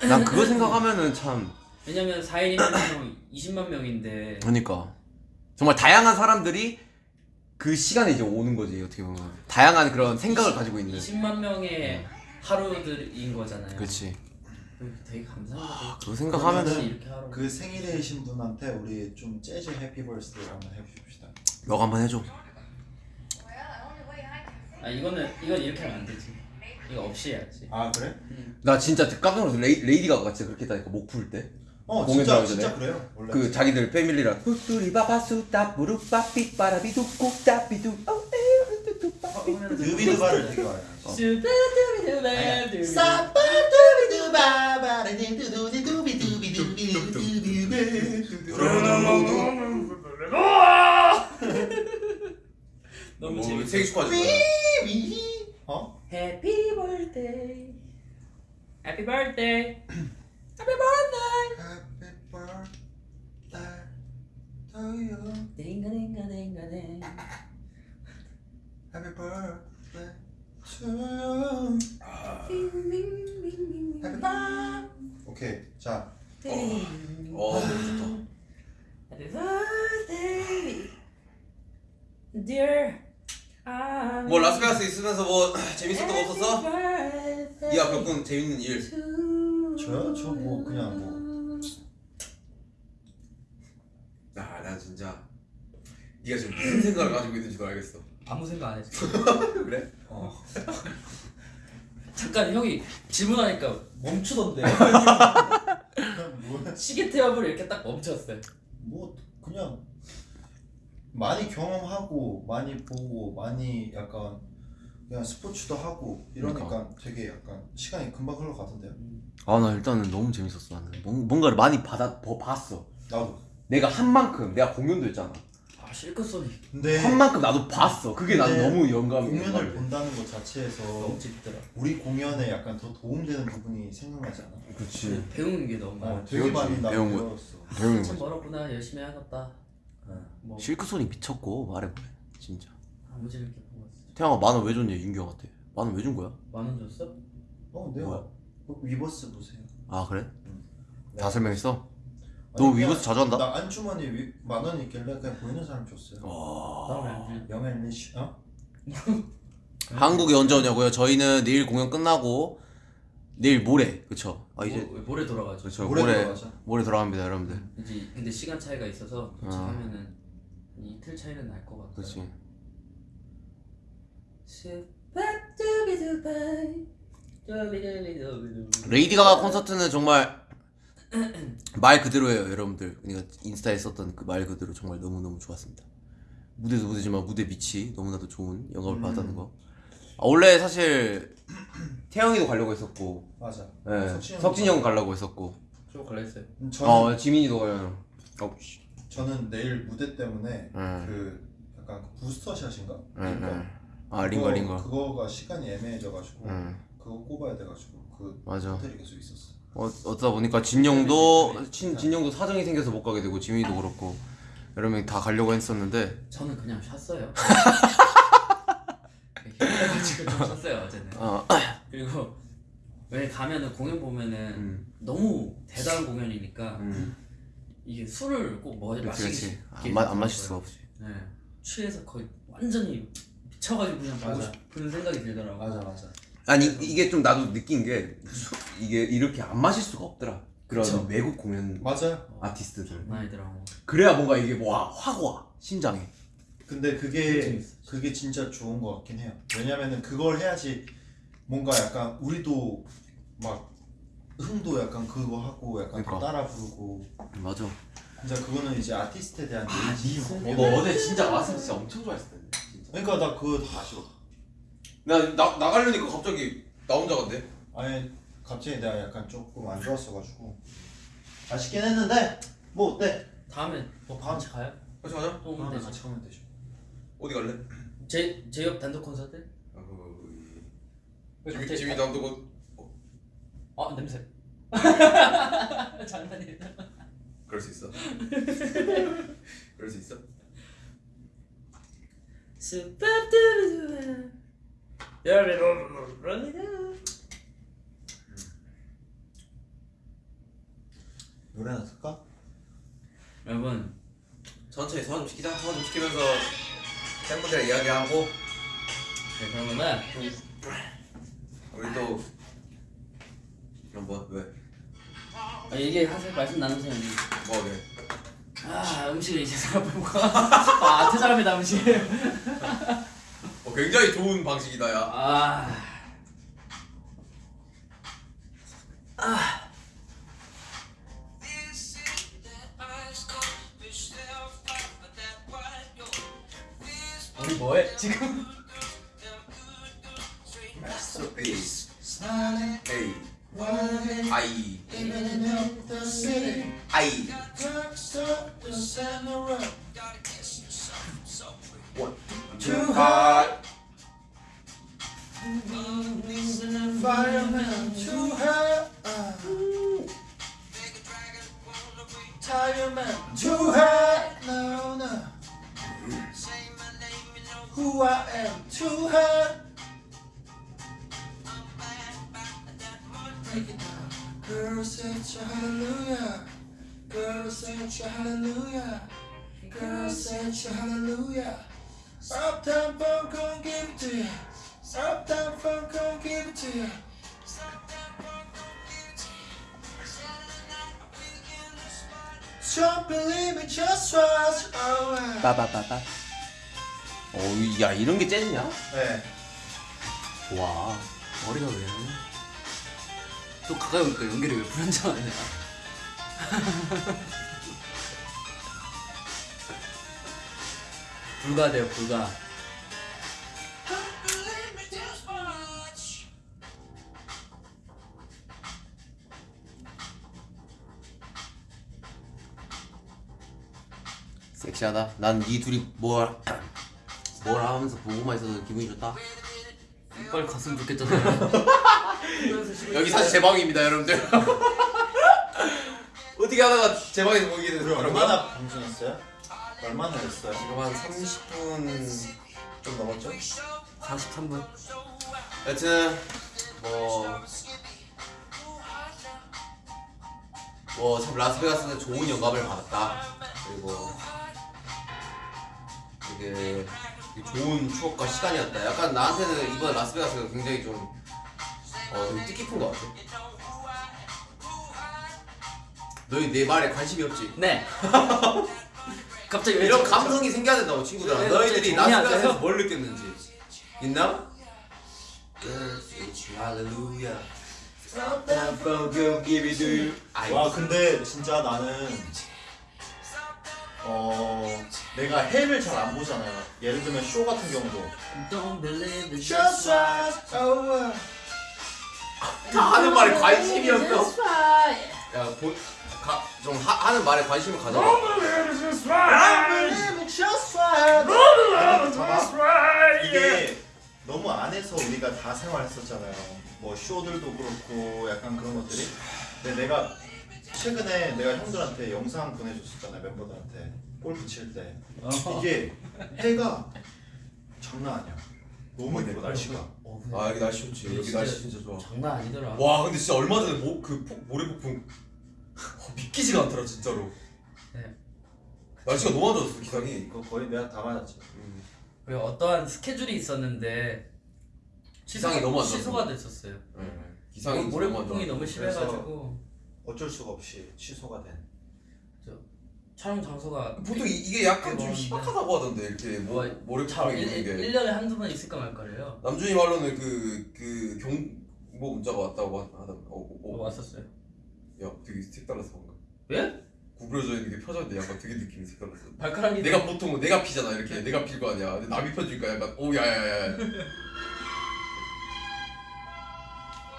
난 그거 *laughs* 생각하면은 참 왜냐면 4일이면 20만 명인데 그러니까 정말 다양한 사람들이 그 시간에 이제 오는 거지 어떻게 보면 다양한 그런 생각을 가지고 있는. 20만 명의 하루들인 거잖아요. 그렇지. 되게 감사하다. 그거 생각하면은 같이 이렇게 하러. 그 생일이신 분한테 우리 좀 재즈 happy birthday 한번 해줍시다. 너가 한번 해줘. 아 이거는 이건 이렇게 하면 안 되지. 이거 없이 해야지. 아 그래? 나 진짜 깜짝 놀랐어. 레이, 레이디 가가 진짜 그렇게 했다니까 목 풀 때. 어 공연 진짜 진짜 전에? 그래요 원래. 그 자기들 family랑 후뚜리 바바수따 무릎바삐빠라비두 꼭따비두 어, 드비드바를 되게 많이. 너무 뭐, 재밌어. 생일 축하하지 어? Happy birthday. Happy birthday. Happy birthday. Happy birthday to you. 딩가 딩가 딩가 딩. Happy birthday to you. Happy birthday. 오케이 자어 너무 좋다 Happy birthday, dear. 뭐 라스베가스 있으면서 뭐 재밌었던 거 없었어? birthday 네가 겪은 재밌는 일 저요? 저 뭐 그냥 뭐 아, 나 진짜 네가 지금 무슨 생각을 가지고 있는지도 알겠어 아무 생각 안 했어. *laughs* 그래? 어. *laughs* 잠깐 형이 질문하니까 멈추던데. *laughs* 그냥 뭐, 시계 태엽을 이렇게 딱 멈췄어요. 뭐 그냥 많이 경험하고 많이 보고 많이 약간 그냥 스포츠도 하고 이러니까 그러니까. 되게 약간 시간이 금방 흘러가던데요. 아 나 일단은 너무 재밌었어 나는 뭔- 뭔가를 많이 받아 버- 봤어 나도. 내가 한 만큼 내가 공연도 했잖아 아 실컷 소리 근데 한 만큼 나도 봤어 그게 난 근데 너무 영감이 공연을 본다는 것 자체에서 너무 재밌더라. 우리 공연에 약간 더 도움되는 부분이 생각나지 않아? 그렇지 배우는 게 너무 많아. 어, 되게 배웠지. 많이 나 배운 거. 배웠어. 배우는 참 거지 멀었구나 열심히 해야겠다. 뭐 실크손이 미쳤고 말해보래 진짜 아무 질 이렇게 보고 있어. 태형아 만원 왜 줬냐 윤경한테 만원 왜 준 거야? 만원 줬어? 어, 내가 뭐야? 어, 위버스 보세요. 아 그래? 네. 다 설명했어? 아니, 너 그냥 위버스 자주 한다? 나 안주머니 위, 만 원이 있길래 그냥 보이는 사람 줬어요. 와 나는 young and rich 어? *laughs* 한국에 언제 오냐고요? 저희는 내일 공연 끝나고 내일 모레 그쵸 아 이제 모, 모레 돌아가죠. 그쵸 모레 모레 들어가죠. 모레 돌아갑니다 여러분들 이제 근데 시간 차이가 있어서 도착하면은 한 이틀 차이는 날 것 같아요. 그렇지 레이디 가가 콘서트는 정말 말 그대로예요 여러분들 그러니까 인스타에 썼던 그 말 그대로 정말 너무너무 좋았습니다 무대도 무대지만 무대 밑이 너무나도 좋은 영감을 받았다는 거 아, 원래 사실 태영이도 가려고 했었고 맞아. 예, 석진이 석진이 형 가려고 했었고 저 갈라 했어요. 음, 저는 어 지민이도 가요 어, 씨. 저는 내일 무대 때문에 음. 그 약간 그 부스터 샷인가? 응, 링거. 응. 아 링거 링거 그거가 시간이 애매해져가지고 응 그거 꼽아야 돼가지고 그 맞아 호텔이 계속 있었어. 어, 어쩌다 보니까 진영도 진, 진영도 사정이 생겨서 못 가게 되고 지민이도 그렇고 여러 명이 다 가려고 했었는데 저는 그냥 쉬었어요. *laughs* 힘들어가지고 좀 쉬었어요 어제는. 어, 그리고 왜 가면은 공연 보면은 음, 너무 대단한 공연이니까 음, 이게 술을 꼭 뭐, 그렇지 안, 마, 안 마실 수가 없지 네. 취해서 거의 완전히 미쳐가지고 그냥 보고. 싶은 생각이 들더라고. 맞아 맞아. 아니 이- 이게 좀 나도 느낀 게 수- 이게 이렇게 안 마실 수가 없더라 그런 그쵸. 외국 공연 맞아요. 아티스트들 나이더라고. 그래야 뭔가 이게 뭐확 와 심장에 근데 그게 그게 진짜 좋은 것 같긴 해요. 왜냐면은 그걸 해야지 뭔가 약간 우리도 막 흥도 약간 그거 하고 약간 그러니까. 따라 부르고 맞아 진짜 그거는 이제 아티스트에 대한 예의. 어, 너 어제 진짜 마스크 진짜 엄청 좋아했을 텐데 진짜 그러니까 나 그거 다 아쉬워. 나, 나 나가려니까 갑자기 나 혼자 간대 아니 갑자기 내가 약간 조금 안 좋았어가지고 아쉽긴 했는데 뭐 어때? 다음에 뭐 같이 가요? 같이 가자 또 오면 다음에 되죠. 같이 가면 되죠. 어디 갈래? 제 제옆 단독 콘서트? 아, 그, 왜 지민 갑자기 가- 남도 아 냄새. *laughs* 장난이에요. 그럴 수 있어. *laughs* 그럴 수 있어. 스파 드르 여러분 노래나 틀까? 여러분 천천히 소화 좀 시키자. 소화 좀 시키면서 팬분들 이야기하고 네, 그러면은 우리 또 그럼 뭐 왜? 아, 얘기하세요 말씀 나누세요. 뭐 왜? 아 음식을 이제 생각해볼까? 아 퇴장합니다 음식 어, 굉장히 좋은 방식이다 야. 아. 우리 뭐해? 지금? 마스터피스. 에 이. 아이. 아이. 원. 투 핫. Fireman too hot. Fireman too hot. No no. Who I am too hot. 빠바바바. 어, 야 이런 게 재즈냐? 네. 와 머리가 왜 이러냐? 또 가까이 오니까 연결이 왜 불안정하냐? *laughs* 불가돼요 불가. 섹시하다. 난 이 둘이 뭘 뭐라 하면서 보고만 있어서 기분이 좋다. 빨리 갔으면 좋겠잖아요. *laughs* 여기 사실 제 방입니다, 여러분들. *laughs* 어떻게 하다가 제 방에서 보게 거야? 얼마나 방송했어요? 얼마나 했어요? 지금 한 30분 좀 넘었죠? 43분. 여튼 뭐. 뭐 참 라스베가스는 좋은 영감을 받았다. 그리고 되게 좋은 추억과 시간이었다. 약간 나한테는 이번 라스베가스가 굉장히 좀어 되게 뜻깊은 거 같아 너희 내 말에 관심이 없지? 네. *laughs* 갑자기 왜 이런 저- 감성이 생겨야 된다고 친구들아 네, 너희들이. 라스베가스에서 뭘 느꼈는지 있나? 와 근데 진짜 나는 어 내가 해를 잘 안 보잖아요. 예를 들면 쇼 같은 경우도 Don't believe it. Just right over. 다 하는 말에 관심이 없어 야좀 하는 말에 관심을 Just right. 봐봐. 이게 너무 안에서 우리가 다 생활했었잖아요. 뭐 쇼들도 그렇고 약간 그런 것들이. 근데 내가 최근에 내가 형들한테 영상 보내줬었잖아요 멤버들한테 골프 칠 때. 이게 해가 장난 아니야. 너무 예뻐 날씨가. 어, 근데 아 여기 날씨 좋지 여기 진짜 날씨 진짜 좋아 장난 아니더라. 와 근데 진짜 얼마 전에 모, 그 폭, 모래 폭풍 어, 믿기지가 않더라 진짜로 네. 날씨가 너무 안 좋았어 기상이 이거 거의 내가 다 맞았지. 그 어떠한 스케줄이 있었는데 기상이 너무 안 좋았어. 취소가 됐었어요. 기상이 모래 너무 안 폭풍이. 너무 심해가지고 어쩔 수가 없이 취소가 된. 촬영 장소가 보통 이, 이게 약간 좀. 희박하다고 하던데 이렇게 뭐, 모래 잘 폭풍이 있는 게 1년에 한두 번 있을까 말까래요. 남준이 말로는 그, 그 경보 문자가 왔다고 하- 하던 어, 어, 어, 어. 왔었어요. 야 되게 색달랐어 방금 예? 구부러져 있는 게 펴졌는데 약간 되게 느낌이 색달랐어 발가락이 내가 보통 내가 피잖아 이렇게 내가 필 거 아니야 근데 남이 펴주니까 약간 오 야야야 *laughs*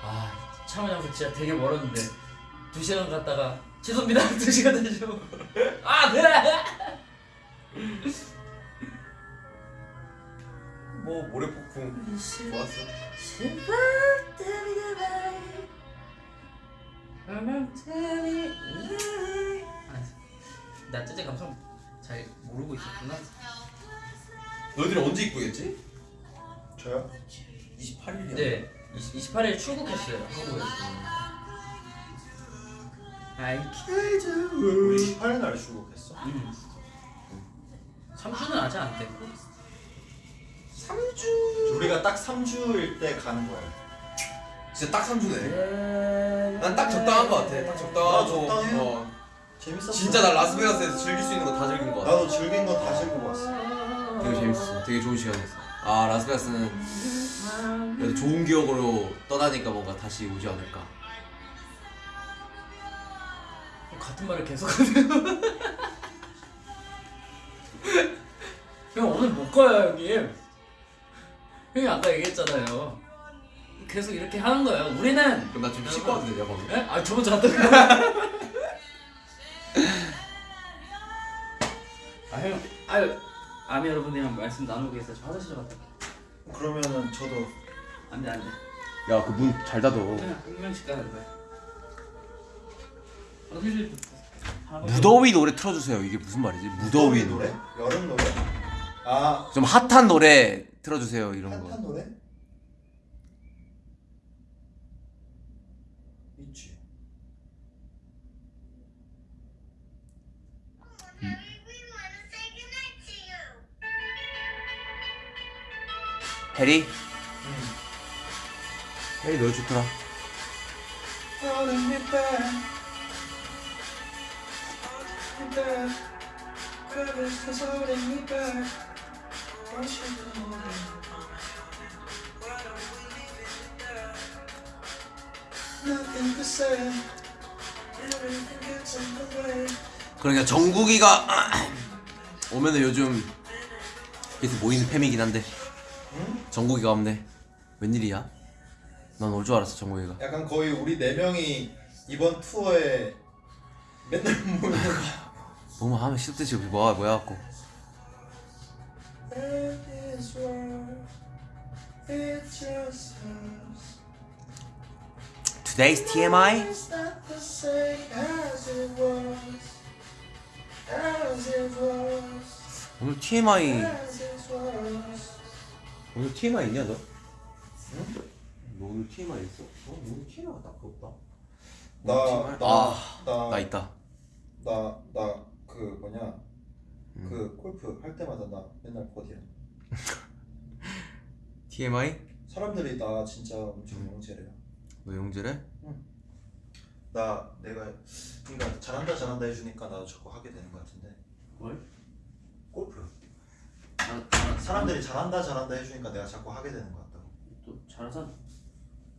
아 촬영 장소 진짜 되게 멀었는데 두 시간 갔다가 죄송합니다 *laughs* 두 시간 되죠. 아 네. 뭐 모래 폭풍 좋았어 나 진짜 감성 잘 모르고 있었구나. 너희들이 언제 입구겠지? 저요? 28일이야 네, 20, 28일 출국했어요 한국에서. 아이 우리 18일 날 출국했어. 음. 3주는 아직 안 됐고. 3주 우리가 딱 3주일 때 가는 거예요. 진짜 딱 3주네 난 딱 적당한 거 같아 딱 적당하고 나 적당해. 어. 재밌었어. 진짜 난 라스베가스에서 즐길 수 있는 거 다 즐긴 거 같아 나도 즐긴 거 다 즐기고 왔어. 되게 재밌었어 되게 좋은 시간이었어 아 라스베가스는 그래도 좋은 기억으로 떠나니까 뭔가 다시 오지 않을까 같은 말을 계속하네요. 형 오늘 못 가요 형님. 형이 아까 얘기했잖아요. 계속 이렇게 하는 거예요. 우리는 그럼 나좀 씻고 와도 되냐 방금? 예? 아 저번 주 갔다. 아 형, 아유 아미 여러분이랑 말씀 나누고 있어요. 저 화장실 좀 갔다. 그러면은 저도 안돼 안돼. 야 그 문 잘 닫어 그냥 한 명씩 가는 거야. 무더위 노래 틀어주세요 이게 무슨 말이지? 무더위 노래? 여름 노래? 아 좀 핫한 노래 틀어주세요 이런 핫한 거 노래? 있지. 해리? 해리 노래 좋더라 Holding me back. Holding me back. Purpose is holding me back. What should I hold Nothing to say. Everything gets in the way. 그러니까 정국이가 오면은 요즘 계속 모이는 팸이긴 한데 정국이가 없네 웬일이야? 난 올 줄 알았어 정국이가 약간 거의 우리 네 명이 이번 투어에 맨날 모이는 뭐만 하면 싫듯이 뭐야 뭐야 갖고. Today's TMI? 오늘 TMI. 오늘 TMI 있냐 너? 응? 너 오늘 TMI 있어? 어? 오늘 TMI가 딱 없다 나, 나, 아, 나, 나 있다 나, 나, 그 뭐냐, 그 골프 할 때마다 나 맨날 버디야. *laughs* TMI? 사람들이 나 진짜 엄청 영재래요. 왜 용질해? 나 내가 그러니까 잘한다 잘한다 해주니까 나도 자꾸 하게 되는 것 같은데 뭘? 골프 아, 아, 사람들이 잘한다 잘한다 해주니까 내가 자꾸 하게 되는 것 같다고 또 잘하잖아.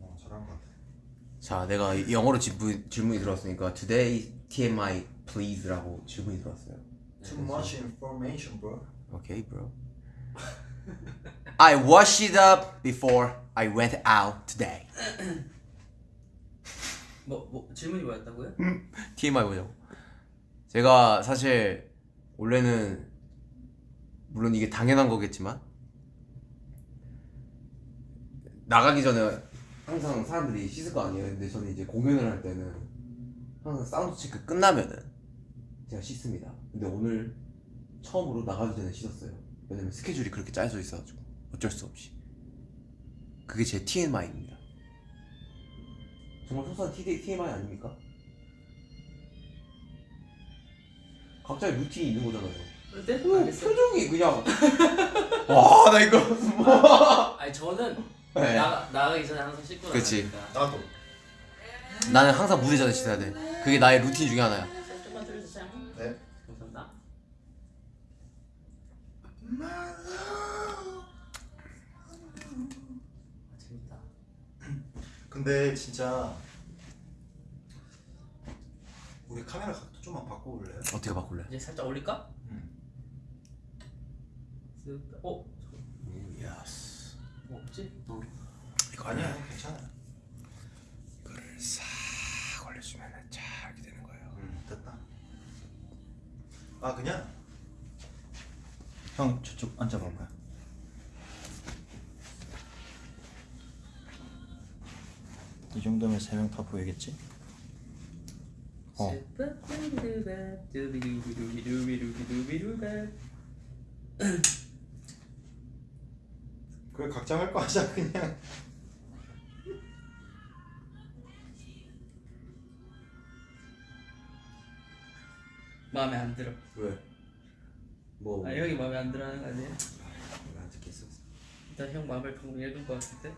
어 잘한 것 같아 자, 내가 이 영어로 질문, 질문이 들어왔으니까 Today TMI please라고 질문이 들어왔어요. Too much information bro Okay, bro. *laughs* I washed it up before I went out today. *coughs* 뭐, 뭐 질문이 뭐였다고요? TMI 보자고. 제가 사실 원래는 물론 이게 당연한 거겠지만 나가기 전에 항상 사람들이 씻을 거 아니에요. 근데 저는 이제 공연을 할 때는 항상 사운드 체크 끝나면은 제가 씻습니다. 근데 오늘 처음으로 나가기 전에 씻었어요. 왜냐면 스케줄이 그렇게 짜여져 있어가지고 어쩔 수 없이. 그게 제 TMI입니다. 정말 소소한 TMI 아닙니까? 각자의 루틴이 있는 거잖아요. 네? 오. 표정이 그냥 *laughs* 와 나 이거 아니 저는 네. 나가 나가기 전에 항상 씻고 그치. 나가니까. 나도 나는 항상 무대 전에 씻어야 돼 그게 나의 루틴 중에 하나야 아, 재밌다. 근데 진짜 우리 카메라 각도 좀만 바꿔볼래요? 어떻게 바꿀래? 이제 살짝 올릴까? 응. 쓱. 어? yes 뭐 없지? 어. 이거 아니야 괜찮아 이거를 싹 올려주면 쫙 이렇게 되는 거예요 응 됐다 아 그냥 형 저쪽 앉아봐봐요 이 정도면 세 명 다 보이겠지? 어. 그래 각자 할 거 하자 그냥 마음에 안 들어. 왜? 뭐 아 형이 마음에 안 들어하는 거 아니야? 안 듣겠어 일단 형 마음을 방금 읽은 거 같은데.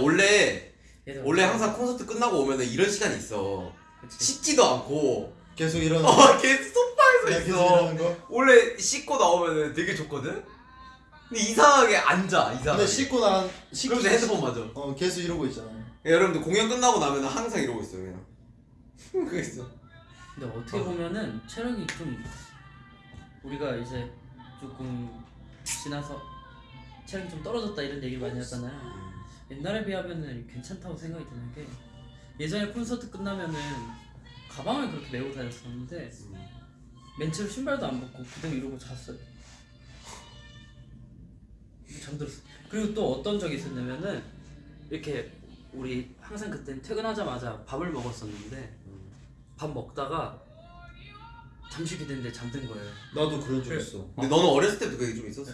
원래 얘들 원래 어떡해? 항상 콘서트 끝나고 오면은 이런 시간이 있어 그치. 씻지도 않고 계속 이런 어 *laughs* 계속 소파에서 계속 있어 이러는 거? 원래 씻고 나오면은 되게 좋거든? 근데 이상하게 앉아 이상하게 근데 씻고 난 씻기 그럼 내 핸드폰 맞아 어 계속 이러고 있잖아 여러분들 공연 끝나고 나면 항상 이러고 있어요 그냥 *laughs* 그거 있어 근데 어떻게 보면은 체력이 좀 우리가 이제 조금 지나서 체력이 좀 떨어졌다 이런 얘기를 많이 하잖아요. 옛날에 비하면은 괜찮다고 생각이 드는 게 예전에 콘서트 끝나면은 가방을 그렇게 메고 다녔었는데 맨체로 신발도 안 벗고 그대로 이러고 잤어요. 잠들었어. 그리고 또 어떤 적이 있었냐면은 이렇게 우리 항상 그땐 퇴근하자마자 밥을 먹었었는데 밥 먹다가 잠시 기대는데 잠든 거예요. 나도 그런 적. 있어 근데 너는 어렸을 때도 그게 좀 있었어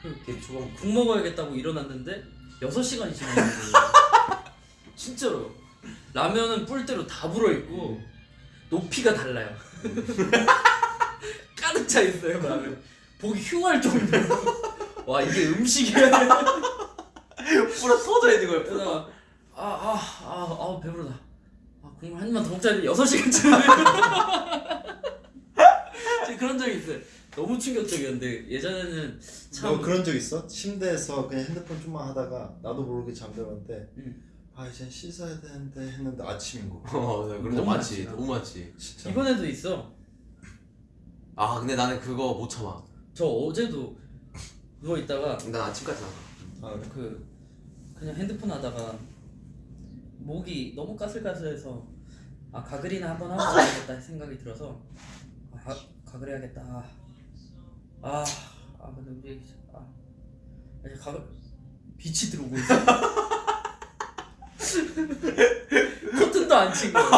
그걔 초반 국 먹어야겠다고 일어났는데 6시간이 지난 거예요. *laughs* 진짜로. 라면은 뿔대로 다 불어 있고 높이가 달라요. *laughs* 가득 차 있어요, 라면. 보기 흉할 정도로. *laughs* 와, 이게 음식이야. 불어 터져 있는 거야 그러다가 아, 아, 아, 아, 배부르다. 아, 국물 한 입만 더 먹자 했는데 6시간째. 그런 적이 있어요. 너무 충격적이었는데 예전에는 참너 그런 적 있어? 침대에서 그냥 핸드폰 좀만 하다가 나도 모르게 잠들었는데 응. 아 이제 씻어야 되는데 했는데 아침인 거어나 그런 적 너무 많지. 너무 많지 진짜 이번에도 있어. 아 근데 나는 그거 못 참아 저 어제도 누워 있다가 난 아침까지 나가 아, 그래? 그 그냥 핸드폰 하다가 목이 너무 까슬까슬해서 아 가글이나 한번 하고 자야겠다 생각이 들어서 아, 가, 가글 해야겠다. 아, 아 근데 우리 아. 이제 가글 빛이 들어오고 있어. *laughs* 커튼도 안친 거야.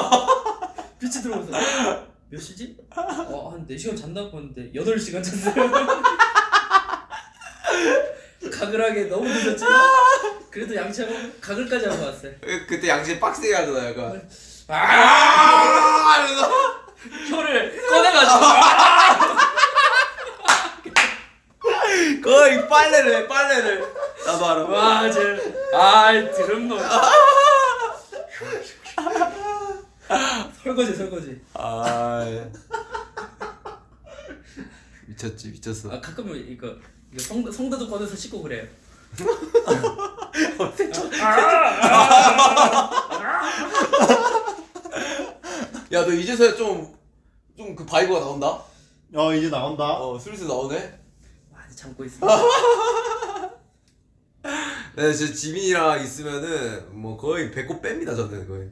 빛이 들어오고 있어 몇 시지? 어 한 4시간 잔다고 봤는데 8시간 잤어요 가글하게 너무 늦었지만 그래도 양치하고 가글까지 하고 왔어요. 그- 그때 양심 빡세게 하잖아 약간 아! 하면서 혀를 꺼내가지고. 거의 빨래를 해 빨래를. 나 바로. 와 쟤. 아 드럼놈 설거지 설거지. 아 예. 미쳤지 미쳤어. 아 가끔 이거, 이거 성, 성대도 꺼내서 씻고 그래요. 아, 아, 아, 야 너 이제서야 좀 좀 그 vibe가 나온다 어 이제 나온다. 어 슬슬 나오네 많이 참고 있어. *laughs* 네 진짜 지민이랑 있으면은 뭐 거의 배꼽 뺍니다 저는 거의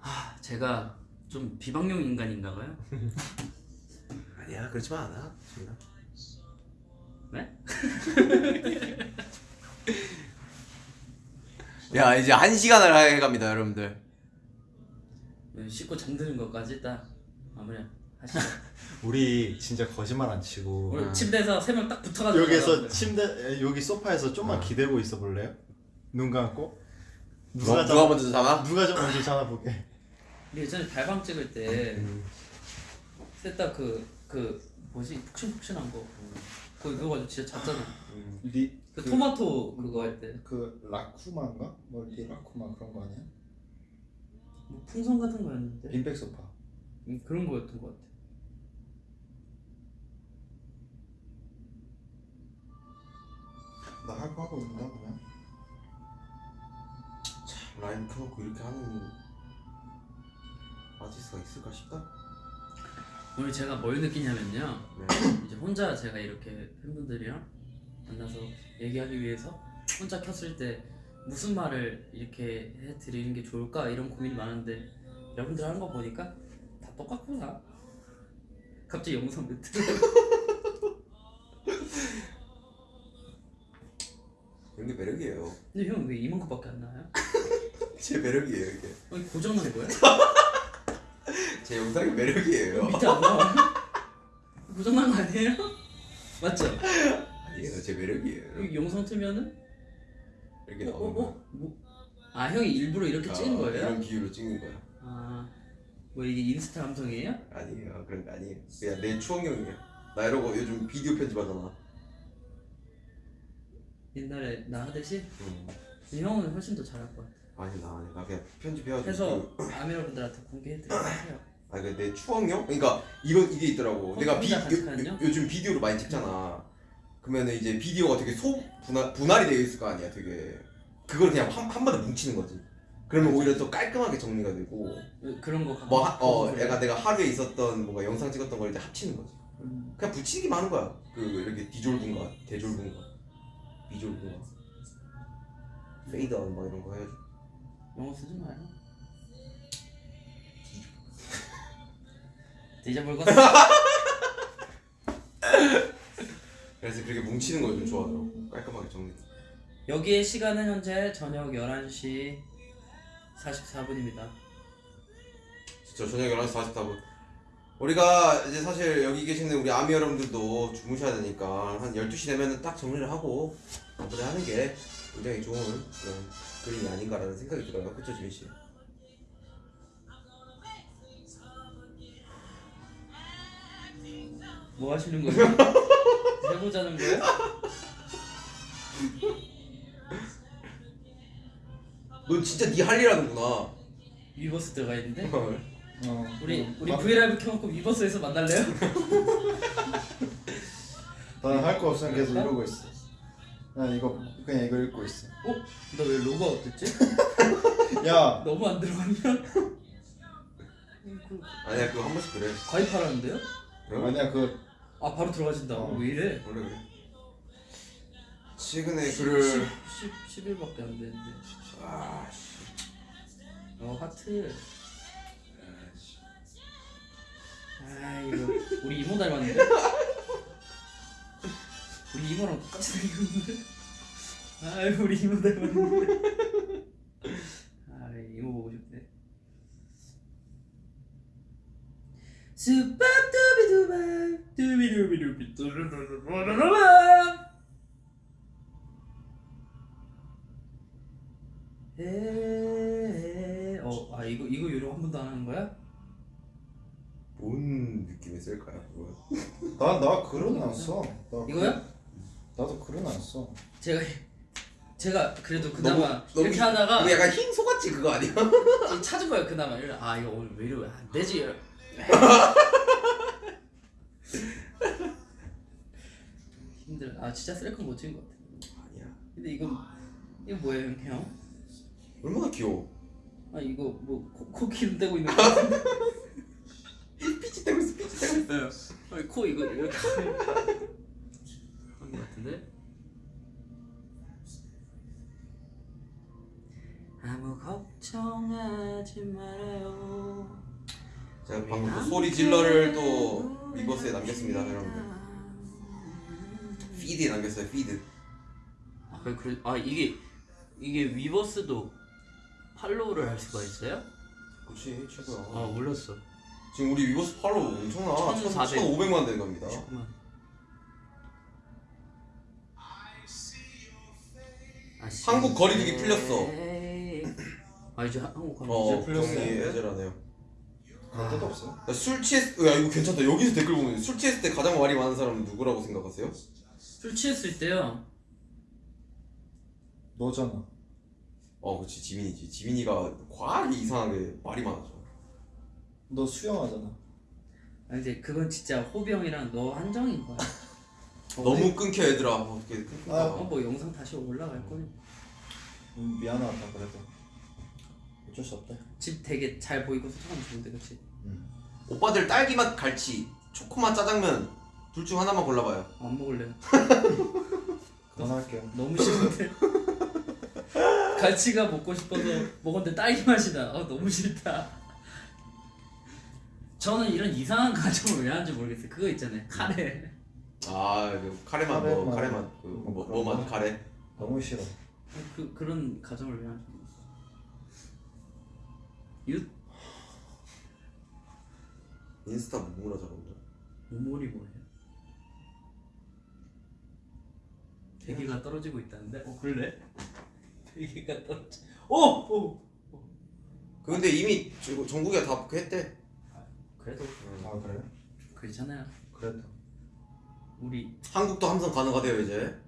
아 제가 좀 비방용 인간인가봐요. *laughs* 아니야 그렇지만 않아 지민아 네? 야 이제 한 시간을 해갑니다 여러분들 네, 씻고 잠드는 것까지 딱 마무리 하시죠. *laughs* 우리 진짜 거짓말 안 치고 우리 침대에서 세 명 딱 붙어가지고 여기서. 침대 에, 여기 소파에서 좀만 기대고 있어 볼래요? 눈 감고 누가, 누가 누가 자, 먼저 자나? 누가 좀 먼저 자나 보게. 우리 예전에 달방 찍을 때 셋 다 그그 뭐지 푹신푹신한 거 그거 그거 가지고 진짜 잤잖아. 리, 그, 토마토 그거 할 때. 그 라쿠마인가? 멀티 라쿠마 그런 거 아니야? 뭐 풍선 같은 거였는데 빈백 소파. 음, 그런 거였던 것 같아. 나 할 거 하고 있나 그냥? 라이브 켜놓고 이렇게 하는 아티스트가 있을까 싶다 오늘 제가 뭘 느끼냐면요. 네. *clears throat* 이제 혼자 제가 이렇게 팬분들이랑 만나서 얘기하기 위해서 혼자 켰을 때 무슨 말을 이렇게 해드리는 게 좋을까 이런 고민이 많은데 여러분들 하는 거 보니까 다 똑같구나. 갑자기 영상 멘트. 이런 게 매력이에요 근데 형 왜 이만큼밖에 안 나와요? *laughs* 제 매력이에요 이게 아니 고장난 거야? *laughs* 제 영상이 매력이에요 밑에 안 나와? 고장난 거 아니에요? *laughs* 맞죠? 아니에요 제 매력이에요 이 영상 틀면은 이렇게 나오는 거야 어? 뭐? 아 형이 일부러 이렇게 찍은 아, 거예요? 이런 비유로 찍는 거야 아, 뭐 이게 인스타 감성이에요? 아니에요 그런 거 아니에요 그냥 내 추억용이에요 나 이러고 요즘 비디오 편집하잖아 옛날에 나 하듯이? 음. 근데 형은 훨씬 더 잘할 것 같아. 아니 나 아니 나 그냥 편집해가지고 해서 그- 아미러분들한테 공개해드리고 하세요. 아, 그내 추억용? 그러니까 이건 이게 있더라고. 내가 비, 가는요? 요, 요즘 비디오를 많이 찍잖아. 그러면은 이제 비디오가 되게 소 분할 분할이 되어 있을 거 아니야. 되게 그걸 그냥 한, 한 번에 뭉치는 거지. 그러면 오히려 더 깔끔하게 정리가 되고 그런 거 뭐 하, 어, 그래. 내가 내가 하루에 있었던 뭔가 영상 찍었던 걸 이제 합치는 거지. 음, 그냥 붙이기만 하는 거야. 그 이렇게 dissolve인가 dissolve인가 dissolve인가 페이드아웃 막 이런 거 해가지고. 영어 쓰지 마요. dissolve거 *laughs* *laughs* 그래서 그렇게 뭉치는 걸 좀 좋아하더라고. 깔끔하게 정리. 여기의 시간은 현재 저녁 11시 44분입니다. 저 저녁 11시 44분. 우리가 이제 사실 여기 계시는 우리 아미 여러분들도 주무셔야 되니까 한 12시 되면은 딱 정리를 하고 마무리 하는 게 굉장히 좋은 그런 그림이 아닌가라는 생각이 들어요. 그쵸, 지민 씨? 뭐 하시는 거예요? *laughs* 해보자는 거예요? 넌 진짜 네 할 일 하는구나. 위버스 들어가 있는데? 어. 우리 우리 나- 브이라이브 켜놓고 위버스에서 만날래요? *laughs* 나는 할거 없으면 계속 이러고 있어. 난 이거 그냥 이거 읽고 있어. 어? 나 왜 로그아웃 됐지? *laughs* 야, 너무 안 들어갔냐? 아니야, 그거 한 번씩 그래. 가입하라는데요? 그럼? 아니야 그 아 바로 들어가진다. 어. 왜 이래? 원래 그래. 최근에 글을 10, 10일밖에 안 되는데. 아, 씨. 어 하트. 아 이거 우리 이모 닮았는데? 우리 이모랑 똑같이 생겼는데? 아 우리 이모 닮았는데? 아 이모 보고 싶네. 스파두 어 아 이거 이거 요령 한 번도 안 하는 거야? 뭔 느낌이 쓸까요, 그거? 나나 글은 안 써. 나 이거요? 글- 나도 글은 안 써. 제가 제가 그래도 그나마 너무 이렇게 하다가 이거 약간 흰 소같이 그거 아니야? 찾은 거예요 그나마 아 이거 오늘 왜 이러면 안 되지 *laughs* 힘들어 아 진짜 셀카 못 찍은 것 같아 아니야. 근데 이거 이거 뭐예요 형? 얼마나 귀여워. 아 이거 뭐 코, 코 기름 떼고 있는 거 *laughs* 같은데 피지 떼고 있어. 피지 떼고 있어. 아니, 코 이거 이렇게 한거 같은데 아무 걱정하지 말아요 제가 방금 또 소리 질러를 또 위버스에 남겼습니다, 여러분들. feed에 남겼어요. Feed. 아, 그래, 아 이게 이게 위버스도 팔로우를 할 수가 있어요? 그렇지 최고야. 아 몰랐어. 지금 우리 위버스 팔로우 엄청나. 1400. 1,500만 된 겁니다. 잠깐만. 아, 한국 거리두기 풀렸어. 아 이제 한- 한국 거리두기 어, 이제 풀렸어요? 애절하네요. 갈 데도 없어. 야, 술 취했, 야 이거 괜찮다. 여기서 댓글 보면 술 취했을 때 가장 말이 많은 사람은 누구라고 생각하세요? 술 취했을 때요. 너잖아. 어, 그렇지 지민이지. 지민이가 과하게 이상하게 말이 많아져. 너 수영하잖아. 아 이제 그건 진짜 호병이랑 너 한정인 거야. *laughs* 너무 끊겨 얘들아. 아, 어 뭐 영상 다시 올라갈 거니. 음, 미안하다 그래도. 어쩔 수 없다. 집 되게 잘 보이고 소통하면 좋은데 그치? 음. 오빠들 딸기 맛 갈치, 초코맛 짜장면 둘 중 하나만 골라봐요. 안 먹을래. *laughs* 그만할게요. 너무 싫은데. *laughs* 갈치가 먹고 싶어서 먹었는데 딸기 맛이 나. 아 너무 싫다. 저는 이런 이상한 가정을 왜 하는지 모르겠어요. 그거 있잖아요. 카레. 아, 그 카레맛 뭐 카레맛. 카레맛 뭐 그런 카레. 너무 싫어. 그 그런 가정을 왜 하는지 모르겠어요. 유 인스타 무무라 저런데. 오몰이 뭐예요? 대기가 떨어지고 있다는데? 어 그래? 대기가 떨어지. 오! 오! 그 근데 이미 저- 전국에 다그 했대. 그래도 아 그래? 괜찮아요. 그래도. 우리 한국도 함성 가능하대요 이제.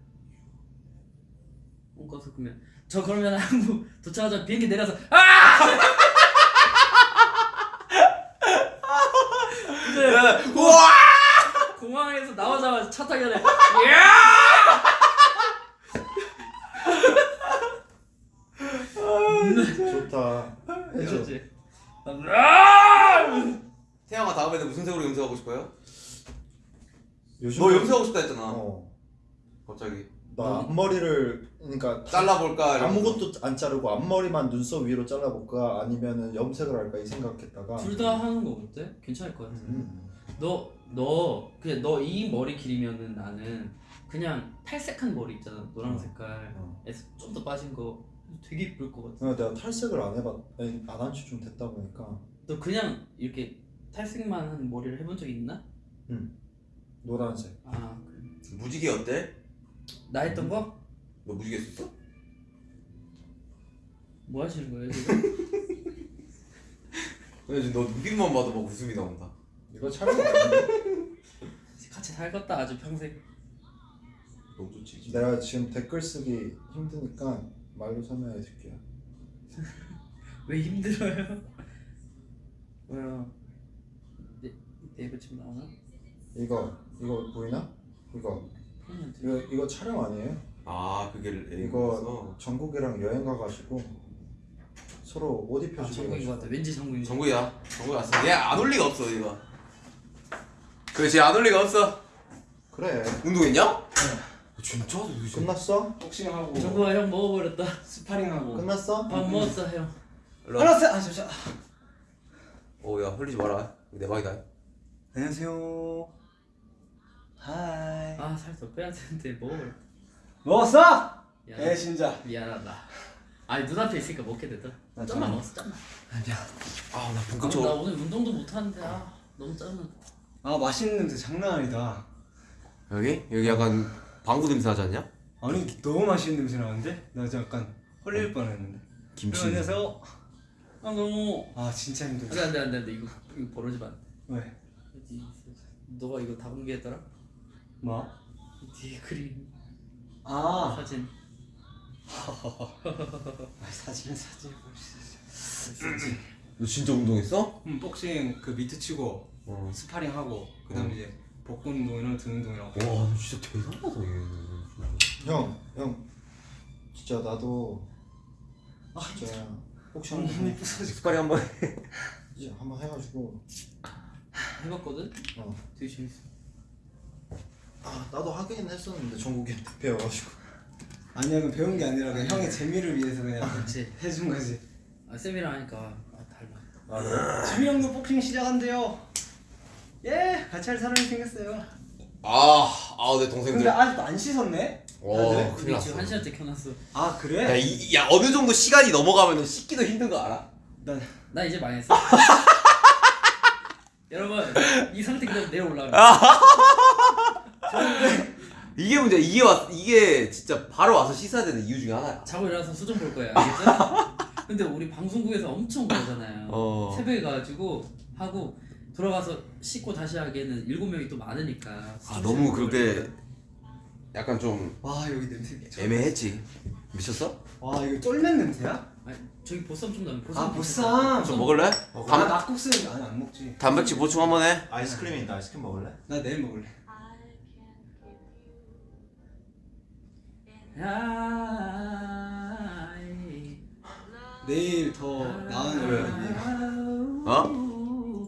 홈커서 그러면 저 그러면 한국 도착하자 비행기 내려서 아! 근데 우와! 공항에서 나오자마자 차 타기 전에 야! 좋다. 아! 태양아 다음에는 무슨 색으로 염색하고 싶어요? 요즘 너 염색하고 싶다 했잖아. 어. 갑자기. 나 앞머리를 그러니까 잘라볼까? 아무것도 안 자르고 앞머리만 눈썹 위로 잘라볼까 아니면은 염색을 할까 이 생각했다가 둘 다 하는 거 어때? 괜찮을 것 같아. 음. 너, 너, 그냥 너 이 머리 길이면은 나는 그냥 탈색한 머리 있잖아. 노란 어. 색깔에서 좀 더 빠진 거 되게 이쁠 것 같아. 그래서 내가 탈색을 안 해봤 안한 지좀 됐다 보니까 너 그냥 이렇게 탈색만 한 머리를 해본 적 있나? 노란색 아, 그래. 무지개 어때? 나 했던 거? 너 무지개 썼어? 뭐 하시는 거예요 지금? *laughs* 근데 지금 너 눈빛만 봐도 막 웃음이 나온다. 이거 촬영? *laughs* 같이 살겠다 아주 평생. 너무 좋지. 내가 지금 댓글 쓰기 힘드니까 말로 설명해 줄게요 *laughs* 왜 힘들어요? *laughs* 왜요? 네, 네이버 지금 나오나? 이거 이거 보이나? 이거 이거 이거 촬영 아니에요? 아 그게 이거 전국이랑 여행 가가지고 서로 옷 아 입혀주고 정국인 것 같아. 왠지 정국인 것 같아. 정국이야. 정국이 왔어. 얘안 올 리가 없어 얘가. 그렇지 안 올 리가 없어. 그래 운동했냐? 진짜? 너 이제- 끝났어? 복싱하고 정국아 형 먹어버렸다. 스파링하고 끝났어? 밥 먹었어 형. 일로 와. 알았어 아 잠시만 어야 흘리지 마라. 내 방이다. 안녕하세요 hi 아 살 더 빼야 되는데 먹어버렸다. 먹었어? 미안. 에 진짜 미안하다. 아니 눈앞에 있으니까 먹게. 나 짬만 참- 먹었어 짬만. 아나 아, 나 본격적으로. 오늘 운동도 못 하는데 아 너무 짜증나. 아 맛있는 냄새 장난 아니다 여기 여기 약간 방구 냄새 나지 않냐? 아니 너무 맛있는 냄새 나는데? 나 진짜 약간 헐릴 뻔했는데 김치. 안녕하세요 아 너무 아 진짜 힘들다 안돼 안돼 안돼 안돼 이거 이거 벌어지면 안 돼. 왜? 너가 이거 다 공개했더라? 뭐? 뒤에 그림 아 사진 *laughs* 아, 사진 사진 볼수 너 진짜 운동했어? 음, 복싱 그 미트 치고 어. 스파링 하고 그 다음 어. 에 이제 복근 운동이랑 등 운동이랑. 와, 너 진짜 대단하다 얘. 형, 형, 진짜 나도 진짜 혹시 한번 부서지. 스파링 한번 해. 이제 한번 해가지고 해봤거든? 어. 되게 재밌어 아 나도 하긴 했었는데 정국이한테 배워가지고 아니야 그 배운 게 아니라 그냥 형의 재미를 위해서 그냥 그치 해준 거지. 아 쌤이랑 하니까 아 달라 아 그래? 지미 형도 복싱 시작한대요. 예, 같이 할 사람이 생겼어요. 아, 아, 내 근데 동생들. 아직도 안 씻었네? 와, 네? 큰일 났어. 지금 한 시간째 켜놨어 아 그래? 야, 이, 야, 어느 정도 시간이 넘어가면 씻기도 힘든 거 알아? 난 나 이제 망했어 *laughs* 여러분 이 상태 그대로 내려 올라면 이게 문제. 이게 왔, 이게 진짜 바로 와서 씻어야 되는 이유 중에 하나야. 자고 일어나서 수정 볼 거야 알겠죠? *laughs* 근데 우리 방송국에서 엄청 그러잖아요 어. 새벽에 가가지고 하고 돌아가서 씻고 다시 하기에는 일곱 명이 또 많으니까 아, 너무 그렇게 약간 좀 와 여기 냄새. 애매했지. 미쳤어? 와 이거 쫄면 냄새야? 아니 저기 보쌈 좀 나면 보쌈 아 보쌈. 좀 먹을래? 나 단, 낙국수 아니 안 먹지. 단백질 보충 한번 해. 아이스크림이 있다 아이스크림 먹을래? 나 내일 먹을래. 내일 더 나은 왜? 어?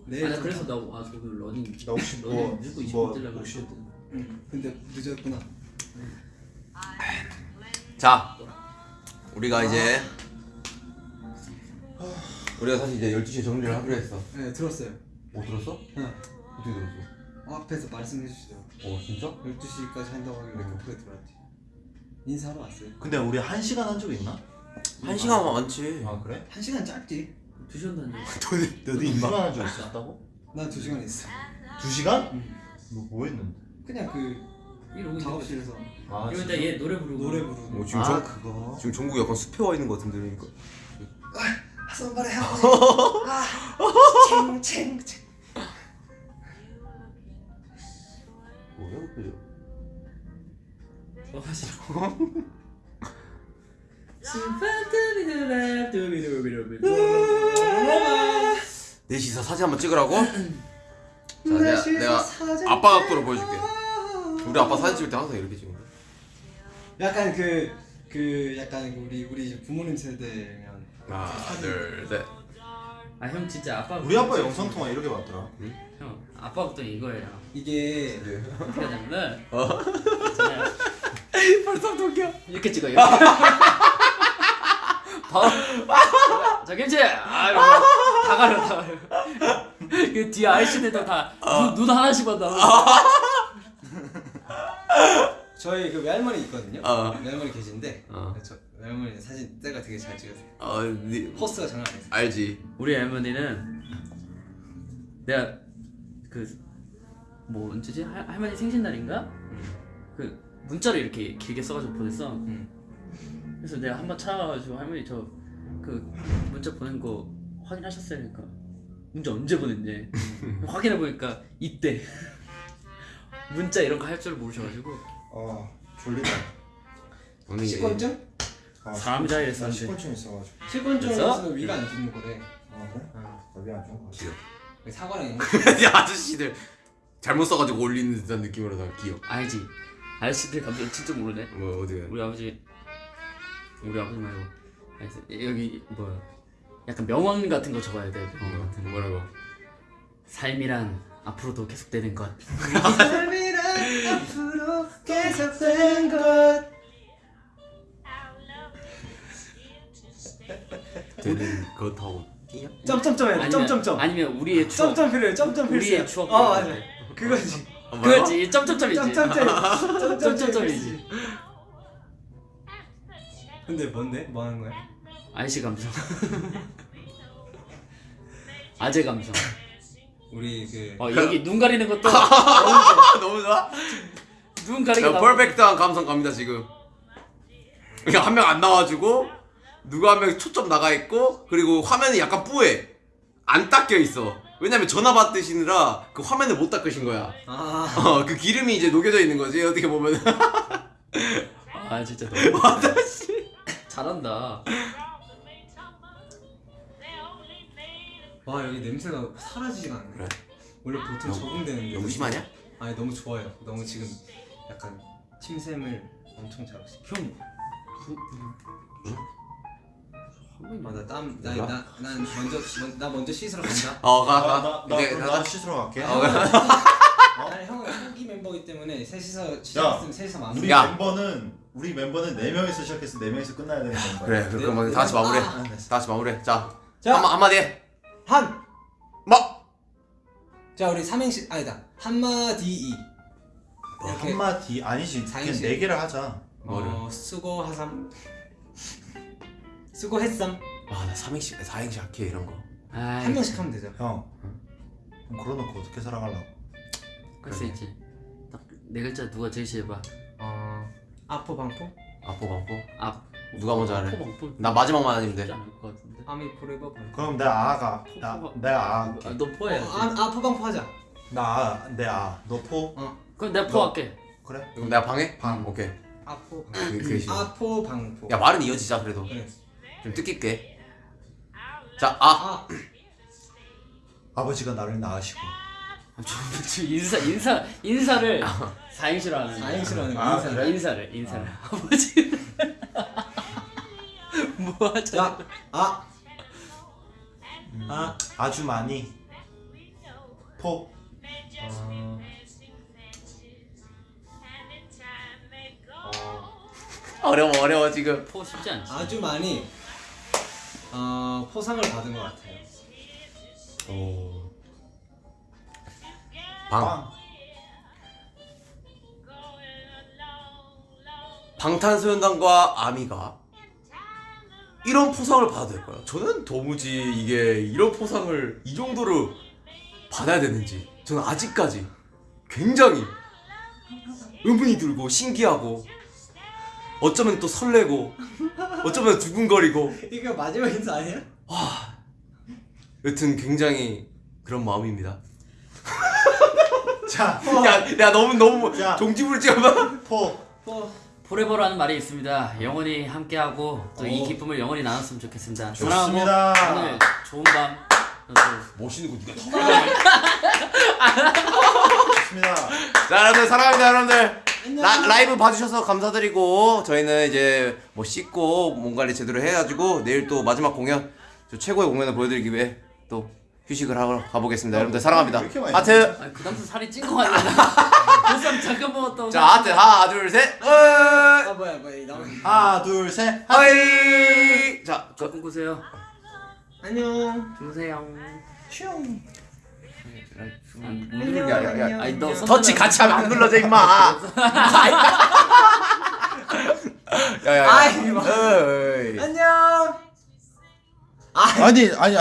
내일 아니 더 그래서 나 아, 저기 러닝 나 혹시 러닝 뭐, 무조건 20분 뭐 뛰려고 혹시 했거든 응. 근데 늦었구나. 자, 우리가 이제 우리가 사실 이제 12시에 정리를 하기로 했어. 네 들었어요. 못 들었어? 응. 어떻게 들었어? 어, 앞에서 말씀해 주시더라고. 어, 진짜? 12시까지 한다고 하길래 음. 급하게 들어왔지. 인사하러 왔어요. 근데 우리 한 시간 한 적 있나? 한 시간 많지. 아 그래? 한 시간 짧지. 두 시간도 안 돼. 너네, 너도 두 시간 한적 있었다고? 난 두 시간 있어. 두 시간? 너뭐 했는데? 그냥 그 이러고 작업실에서 아 이러다 얘 노래 부르고 노래 부르고. 어, 지금 아 정, 그거 지금 종국이 약간 숲에 와 있는 것 같은데 그러니까. 선발에 하고. 아, 챙챙챙. *laughs* 뭐야, 그죠? 어 싫어 스파트비드랍두비두비두비. 넷이서 사진 한번 찍으라고? 자, 내가, 넷이서 내가 사진 아빠 각도로 보여줄게. 우리 아빠 사진 찍을 때 항상 이렇게 찍는. 약간 그, 그 약간 우리 우리 부모님 세대면 하나, 둘, 셋. 아 형 진짜 아빠 우리 아빠 영상 통화 이렇게 봤더라 형 아빠부터 이거예요 이게 어떻게 하냐면은 어? *laughs* 벌써 웃겨. 이렇게 찍어 이 *laughs* 바로 자 김치 아 이러고 다 가려 다 가려 그 뒤에 아이씨들도 다눈 눈 하나씩 받아 저희 그 외할머니 있거든요. 어. 외할머니 계신데 어. 저 외할머니 사진 때가 되게 잘 찍으세요. 어, 니, 포스가 장난 아니에요. 알지. 우리 할머니는 내가 그 뭐 언제지 할, 할머니 생신날인가 그 문자를 이렇게 길게 써가지고 보냈어 음. 그래서 내가 한번 찾아가지고 할머니 저 그 문자 보낸 거 확인하셨어요 그러니까? 문자 언제 보냈냐 *laughs* 확인해 보니까 이때. *laughs* 문자 이런 거 할 줄 모르셔가지고. 아 졸리다? 아, 사람이다 나 이랬었는데. 식곤증 있어가지고. 식곤증에서? 위가 안 좋은 거래. 아 그래? 나비 안 좋은 거 같아. 그 사과랑 *laughs* 아저씨들 잘못 써가지고 올리는 듯한 느낌으로 다 귀여워. 알지. 아저씨들 감정 진짜 모르네. 뭐 어디가? 우리 아버지 우리 아버지 말고 여기 뭐야 약간 명언 같은 거 적어야 돼 명언 같은 거 어, 뭐라고? 삶이란 앞으로도 계속되는 것 삶이란 앞으로 계속된 것. 되는 그렇다고 끼냐? 점점점 해야 돼. 점점점. 아니면 우리의 추억 점점 필요해. 점점 필요해. 우리의 추억 어 맞아. 그거지. 그렇지 점점점이지 점점점. 점점점이지 근데 뭔데? 뭐 하는 거야? 아이씨 감성 *laughs* 아재 감성 우리 그 어 여기 *laughs* 눈 가리는 것도 아, *laughs* 너무 좋아. 눈 가리고 야, 퍼펙트한 감성 갑니다 지금. 한 명 안 나와주고 누가 한 명 초점 나가 있고 그리고 화면이 약간 뿌해. 안 닦여 있어. 왜냐면 전화 받으시느라 그 화면을 못 닦으신 거야. 아. 어, 그 기름이 이제 녹여져 있는 거지 어떻게 보면. 아 진짜 너무 아저씨. 잘한다. 와 여기 냄새가 사라지지가 않네. 그래? 원래 보통 너무- 적응되는데. 너무 심하냐? 아니 너무 좋아요. 너무 지금 약간 침샘을 엄청 잘하고 있어. 형. 맞 아 땀. 뭐야? 나난 먼저 먼- 나 먼저 씻으러 간다. 어, 가, 아, 가. 나, 나, 이제 그럼 가자. 나 씻으러 갈게. 어, 나는 *laughs* 형은 초기 멤버이기 때문에 셋이서 시작했으면 셋이서 마무리. 우리 야. 멤버는 우리 멤버는 네 명이서 시작해서 네 명이서 끝나야 되는 건가? 그래, 그럼 그럼 다 같이 마무리해. 아, 됐어. 다 같이 마무리해. 자, 자. 한마 한마디 해. 한. 뭐? 자 우리 삼행시 아니다 한마디 이. 뭐 한마디 아니지. 그냥. 네 개를 하자. 뭐를? 어, 수고 하삼. 수고했삼. 아, 나 삼행시, 사행시 할게 이런 거. 아이. 한 명씩 하면 되죠. 형. 그럼 걸어놓고 어떻게 살아가려고? 할수 있지. 딱네 글자 누가 제일 해봐. 어 아포 방포 아포 방포. 앞. 누가 먼저 하래? 포나 마지막만 아니면 돼. ARMY forever. 그럼 내 아가 나 내가 아 할게. 아, 너 포해야지. 어, 아, 아포 방 포 하자. 나내 아. 너 포? 그럼 내가 포 할게. 그래? 그럼 내가 방해? 방. 오케이. 아포 방포. 그, 싫어. 아포 방포. 야, 말은 이어지자 그래도. 그래. 좀 뜻깊게. 자, 아. 아 *clears throat* 아버지가 나를 낳으시고 지금 인사 인사 인사를 사행시로 하는. 사행시로 하는 아, 인사. 그래? 인사를 인사를 아 버지. *laughs* 뭐 하자. 야, 아. 아. 아주 많이 포 어. *laughs* 어려워, 어려워 지금. 포 쉽지 않지. 아주 많이 어, 포상을 받은 것 같아요. 오. 방. 빵. 방탄소년단과 아미가 이런 포상을 받아도 될까요? 저는 도무지 이게 이런 포상을 이 정도로 받아야 되는지 저는 아직까지 굉장히 *laughs* 의문이 들고 신기하고 어쩌면 또 설레고 어쩌면 두근거리고 이거 마지막 인사 아니야? 여튼 굉장히 그런 마음입니다. *laughs* 자, 야, 야 너무 너무 야. 종지부르지마. 포. 포. forever라는 말이 있습니다. 영원히 함께하고 또이 오. 기쁨을 영원히 나눴으면 좋겠습니다. 사랑하고 좋습니다. 오늘 좋은 밤. 또 멋있는 거 네가 *laughs* 좋습니다. 자 여러분들 사랑합니다 여러분들 라, 라이브 봐주셔서 감사드리고 저희는 이제 뭐 씻고 몸 관리 제대로 해가지고 내일 또 마지막 공연 저 최고의 공연을 보여드리기 위해 또 휴식을 하러 가보겠습니다 여러분들 사랑합니다 하트 아니, 그 다음부터 살이 찐거 아니야? 보쌈 *laughs* 잠깐 먹었던 자 하트 하나 둘 셋 아 뭐야 뭐야 나 하나, 둘, 셋. hi 자 그, 꿈꾸세요. 안녕. 주무세요. 슝. 누르는 게 아니야 야, 아니 너 터치 같이 하면 안 눌러져 임마. *laughs* 야야야. 뭐. 안녕. 아니, 아니